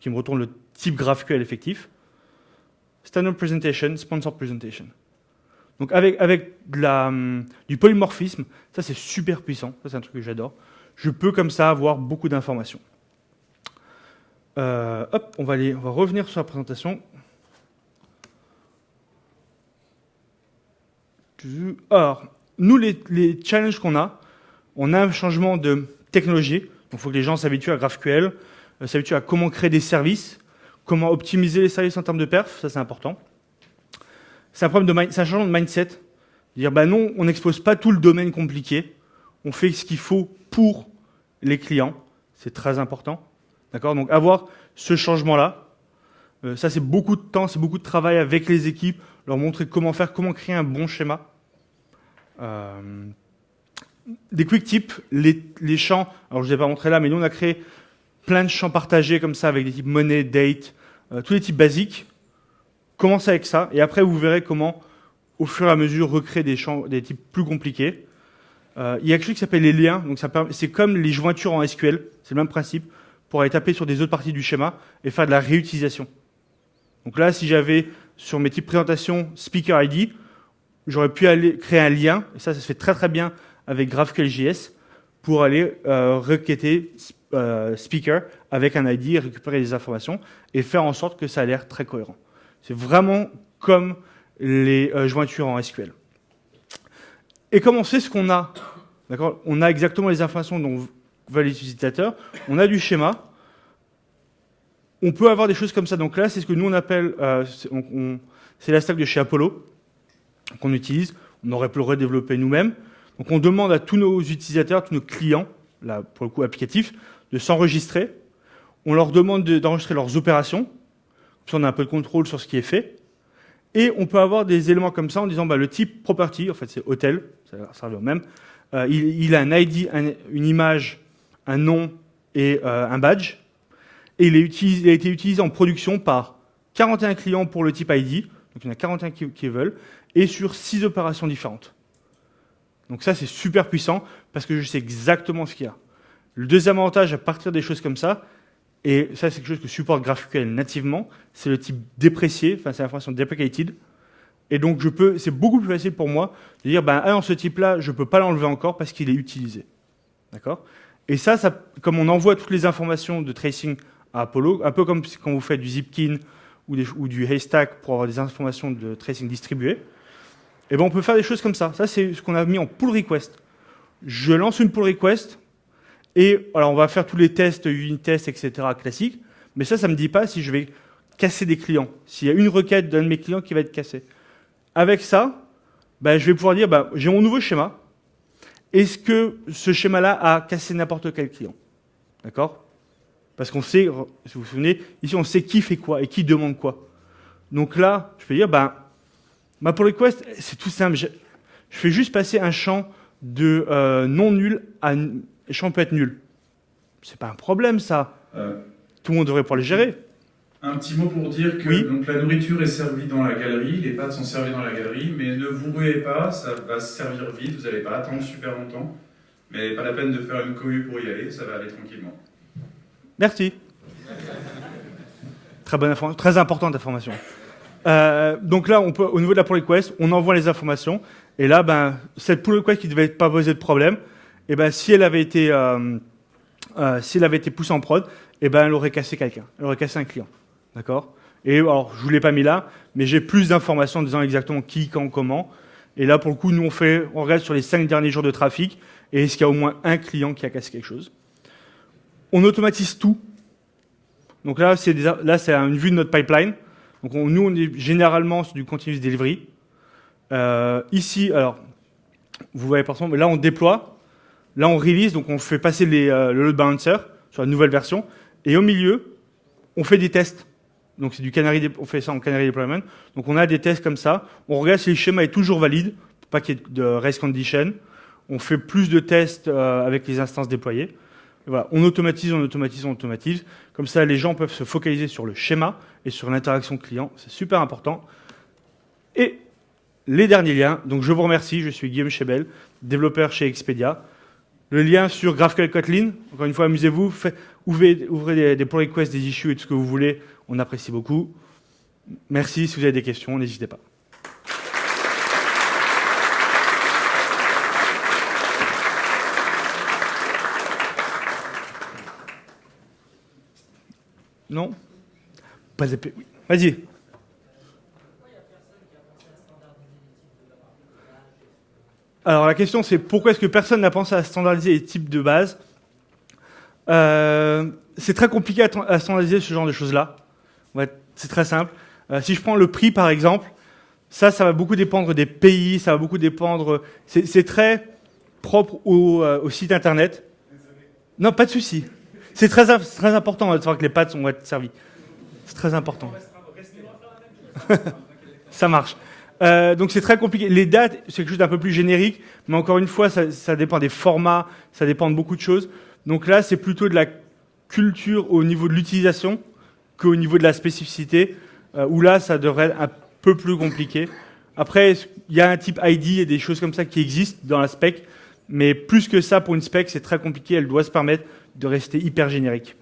qui me retourne le type GraphQL effectif. Standard presentation, sponsor presentation. Donc avec, avec hum, du polymorphisme, ça c'est super puissant, ça c'est un truc que j'adore. Je peux comme ça avoir beaucoup d'informations. Euh, hop, on va, aller, on va revenir sur la présentation. Alors, nous, les, challenges qu'on a, on a un changement de technologie. Il faut que les gens s'habituent à GraphQL, euh, s'habituent à comment créer des services, comment optimiser les services en termes de perf, ça c'est important. C'est un, problème de un changement de mindset. Dire, bah non, on n'expose pas tout le domaine compliqué, on fait ce qu'il faut pour les clients, c'est très important. D'accord? Donc avoir ce changement-là, euh, ça c'est beaucoup de temps, c'est beaucoup de travail avec les équipes, leur montrer comment faire, comment créer un bon schéma. Euh, des quick tips, les, les, champs, alors je ne vous ai pas montré là, mais nous on a créé plein de champs partagés comme ça avec des types monnaie, date, euh, tous les types basiques. Commencez avec ça et après vous verrez comment au fur et à mesure recréer des champs, des types plus compliqués. Euh, il y a quelque chose qui s'appelle les liens, donc c'est comme les jointures en SQL, c'est le même principe, pour aller taper sur des autres parties du schéma et faire de la réutilisation. Donc là, si j'avais sur mes types présentation Speaker ID, j'aurais pu aller créer un lien, et ça, ça se fait très très bien avec GraphQL.js, pour aller euh, requêter euh, Speaker avec un ID, récupérer des informations et faire en sorte que ça a l'air très cohérent. C'est vraiment comme les euh, jointures en SQL. Et comme on sait ce qu'on a, d'accord On a exactement les informations dont les utilisateurs, on a du schéma, on peut avoir des choses comme ça. Donc là, c'est ce que nous on appelle, euh, c'est la stack de chez Apollo qu'on utilise. On aurait pu le redévelopper nous-mêmes. Donc on demande à tous nos utilisateurs, tous nos clients, là pour le coup applicatif, de s'enregistrer. On leur demande d'enregistrer leurs opérations. Ça, on a un peu de contrôle sur ce qui est fait. Et on peut avoir des éléments comme ça en disant bah, le type property, en fait c'est hôtel, ça revient au même. Euh, il, a un ID, une image, un nom et euh, un badge. Et il, il, a été utilisé en production par 41 clients pour le type ID, donc il y en a 41 qui, qui veulent, et sur 6 opérations différentes. Donc ça, c'est super puissant parce que je sais exactement ce qu'il y a. Le deuxième avantage à partir des choses comme ça, et ça, c'est quelque chose que supporte GraphQL nativement, c'est le type déprécié, enfin, c'est l'information deprecated. Et donc, je peux, c'est beaucoup plus facile pour moi de dire, ben, ah, ce type-là, je ne peux pas l'enlever encore parce qu'il est utilisé. D'accord? Et ça, comme on envoie toutes les informations de tracing à Apollo, un peu comme quand vous faites du Zipkin ou, ou du Haystack pour avoir des informations de tracing distribuées, eh ben, on peut faire des choses comme ça. Ça, c'est ce qu'on a mis en pull request. Je lance une pull request, et alors on va faire tous les tests, unit tests, etc. classiques, mais ça, ça ne me dit pas si je vais casser des clients, s'il y a une requête d'un de mes clients qui va être cassée. Avec ça, ben, je vais pouvoir dire, ben, j'ai mon nouveau schéma, est-ce que ce schéma-là a cassé n'importe quel client? D'accord? Parce qu'on sait, si vous vous souvenez, ici on sait qui fait quoi et qui demande quoi. Donc là, je peux dire, ben, ma pull request, c'est tout simple. Je, fais juste passer un champ de euh, non nul à le champ peut être nul. C'est pas un problème, ça. Euh, Tout le monde devrait pouvoir le gérer. Un petit mot pour dire que donc, la nourriture est servie dans la galerie, les pâtes sont servies dans la galerie, mais ne vous ruez pas, ça va se servir vite, vous n'allez pas attendre super longtemps. Mais pas la peine de faire une cohue pour y aller, ça va aller tranquillement. Merci. Très bonne très importante information. Euh, donc là, on peut, au niveau de la pull request, on envoie les informations. Et là, ben, cette pull request qui ne devait pas poser de problème, eh ben, si elle avait été, euh, euh, si elle avait été poussée en prod, eh ben, elle aurait cassé quelqu'un. Elle aurait cassé un client. D'accord? Et alors, je vous l'ai pas mis là, mais j'ai plus d'informations en disant exactement qui, quand, comment. Et là, pour le coup, nous, on fait, on regarde sur les cinq derniers jours de trafic, et est-ce qu'il y a au moins un client qui a cassé quelque chose? On automatise tout. Donc là, c'est là, c'est une vue de notre pipeline. Donc nous, on est généralement sur du continuous delivery. Euh, ici, alors, vous voyez par exemple, là, on déploie. Là, on release, donc on fait passer euh, le load balancer sur la nouvelle version. Et au milieu, on fait des tests. Donc c'est du canary, on fait ça en canary deployment. Donc on a des tests comme ça. On regarde si le schéma est toujours valide, pas qu'il y ait de race condition. On fait plus de tests euh, avec les instances déployées. on automatise, on automatise, on automatise. Comme ça, les gens peuvent se focaliser sur le schéma et sur l'interaction client. C'est super important. Et les derniers liens. Donc je vous remercie. Je suis Guillaume Chebel, développeur chez Expedia. Le lien sur GraphQL Kotlin. Encore une fois, amusez-vous. Ouvrez, des, des pull requests, des issues et tout ce que vous voulez. On apprécie beaucoup. Merci. Si vous avez des questions, n'hésitez pas. Non? Pas épais. Oui. Vas-y. Alors la question c'est pourquoi est-ce que personne n'a pensé à standardiser les types de base euh, C'est très compliqué à, standardiser ce genre de choses-là c'est très simple. Euh, si je prends le prix, par exemple, ça, ça va beaucoup dépendre des pays, ça va beaucoup dépendre... C'est très propre au, euh, au, site Internet. Non, pas de souci. C'est très, très important de savoir que les pâtes vont être servies. C'est très important. ça marche. Euh, donc c'est très compliqué. Les dates, c'est quelque chose d'un peu plus générique, mais encore une fois, ça, dépend des formats, ça dépend de beaucoup de choses. Donc là, c'est plutôt de la culture au niveau de l'utilisation qu'au niveau de la spécificité, euh, où là, ça devrait être un peu plus compliqué. Après, il y a un type ID et des choses comme ça qui existent dans la spec, mais plus que ça, pour une spec, c'est très compliqué. Elle doit se permettre de rester hyper générique.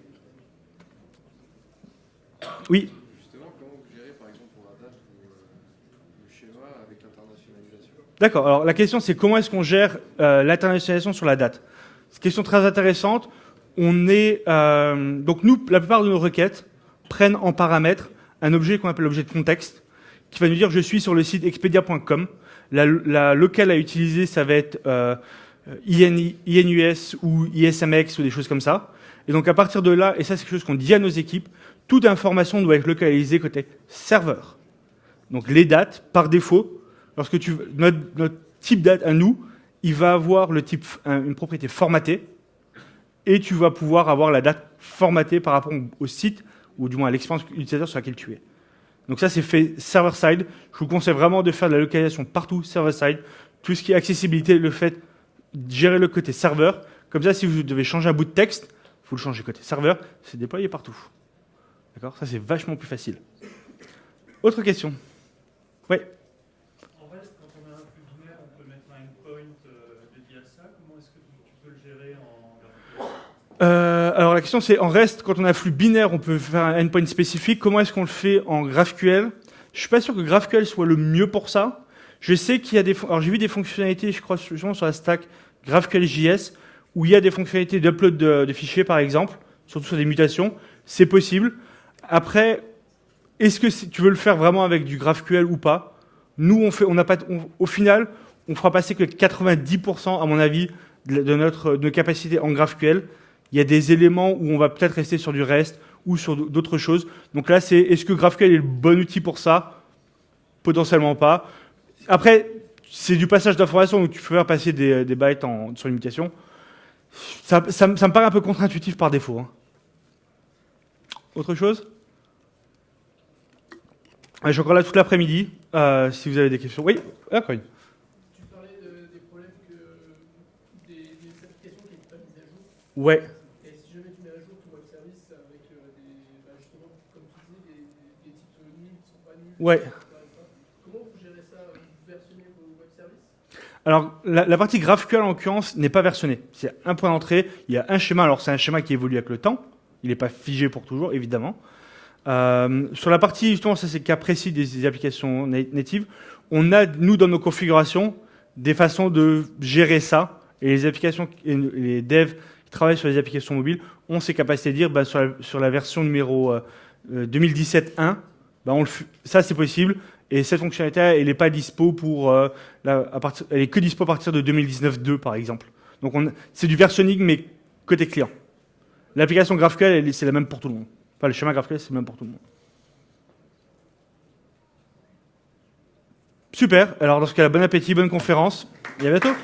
Oui Justement, comment vous gérez, par exemple, pour la date, le schéma avec l'internationalisation D'accord. Alors, la question, c'est comment est-ce qu'on gère euh, l'internationalisation sur la date? C'est une question très intéressante. On est... Euh, donc, nous, la plupart de nos requêtes, prennent en paramètre un objet qu'on appelle l'objet de contexte, qui va nous dire je suis sur le site expedia.com. La, locale à utiliser, ça va être euh, INUS ou ISMX ou des choses comme ça. Et donc à partir de là, et ça c'est quelque chose qu'on dit à nos équipes, toute information doit être localisée côté serveur. Donc les dates, par défaut, lorsque tu notre, notre type date à nous, il va avoir une propriété formatée, et tu vas pouvoir avoir la date formatée par rapport au site ou du moins à l'expérience utilisateur sur laquelle tu es. Donc ça, c'est fait server-side. Je vous conseille vraiment de faire de la localisation partout server-side. Tout ce qui est accessibilité, le fait de gérer le côté serveur. Comme ça, si vous devez changer un bout de texte, vous le changez côté serveur, c'est déployé partout. D'accord? Ça, c'est vachement plus facile. Autre question? Oui Euh, alors la question c'est en reste quand on a un flux binaire, on peut faire un endpoint spécifique. Comment est-ce qu'on le fait en GraphQL? Je suis pas sûr que GraphQL soit le mieux pour ça. Je sais qu'il y a des, alors j'ai vu des fonctionnalités, je crois sur la stack GraphQL.js où il y a des fonctionnalités d'upload de, fichiers par exemple, surtout sur des mutations. C'est possible. Après, est-ce que tu veux le faire vraiment avec du GraphQL ou pas? Nous, on fait, on n'a pas, au final, on fera passer que 90% à mon avis de notre, de nos capacités en GraphQL il y a des éléments où on va peut-être rester sur du REST ou sur d'autres choses. Donc là, c'est est-ce que GraphQL est le bon outil pour ça? Potentiellement pas. Après, c'est du passage d'informations où tu peux faire passer des, des bytes en, sur une Ça, ça, me paraît un peu contre-intuitif par défaut. Hein. Autre chose? Je suis encore là toute l'après-midi, euh, si vous avez des questions. Oui, d'accord. Tu parlais des problèmes que des, des applications qui n'étaient pas mises à jour? Ouais. Ouais. Comment vous gérez ça Vous vos web services Alors, la, partie GraphQL, en l'occurrence, n'est pas versionnée. C'est un point d'entrée, il y a un schéma. Alors, c'est un schéma qui évolue avec le temps. Il n'est pas figé pour toujours, évidemment. Euh, sur la partie, justement, ça c'est le cas précis des, applications natives, on a, nous, dans nos configurations, des façons de gérer ça. Et les applications, les devs qui travaillent sur les applications mobiles ont ces capacités de dire, bah, sur, la, version numéro 2017.1, bah, ça c'est possible. Et cette fonctionnalité, elle n'est pas dispo pour, euh, à partir, elle est que dispo à partir de 2019.2 par exemple. Donc c'est du versionning mais côté client. L'application GraphQL, c'est la même pour tout le monde. Enfin, le schéma GraphQL, c'est le même pour tout le monde. Super. Alors, dans ce cas-là, bon appétit, bonne conférence. Et à bientôt.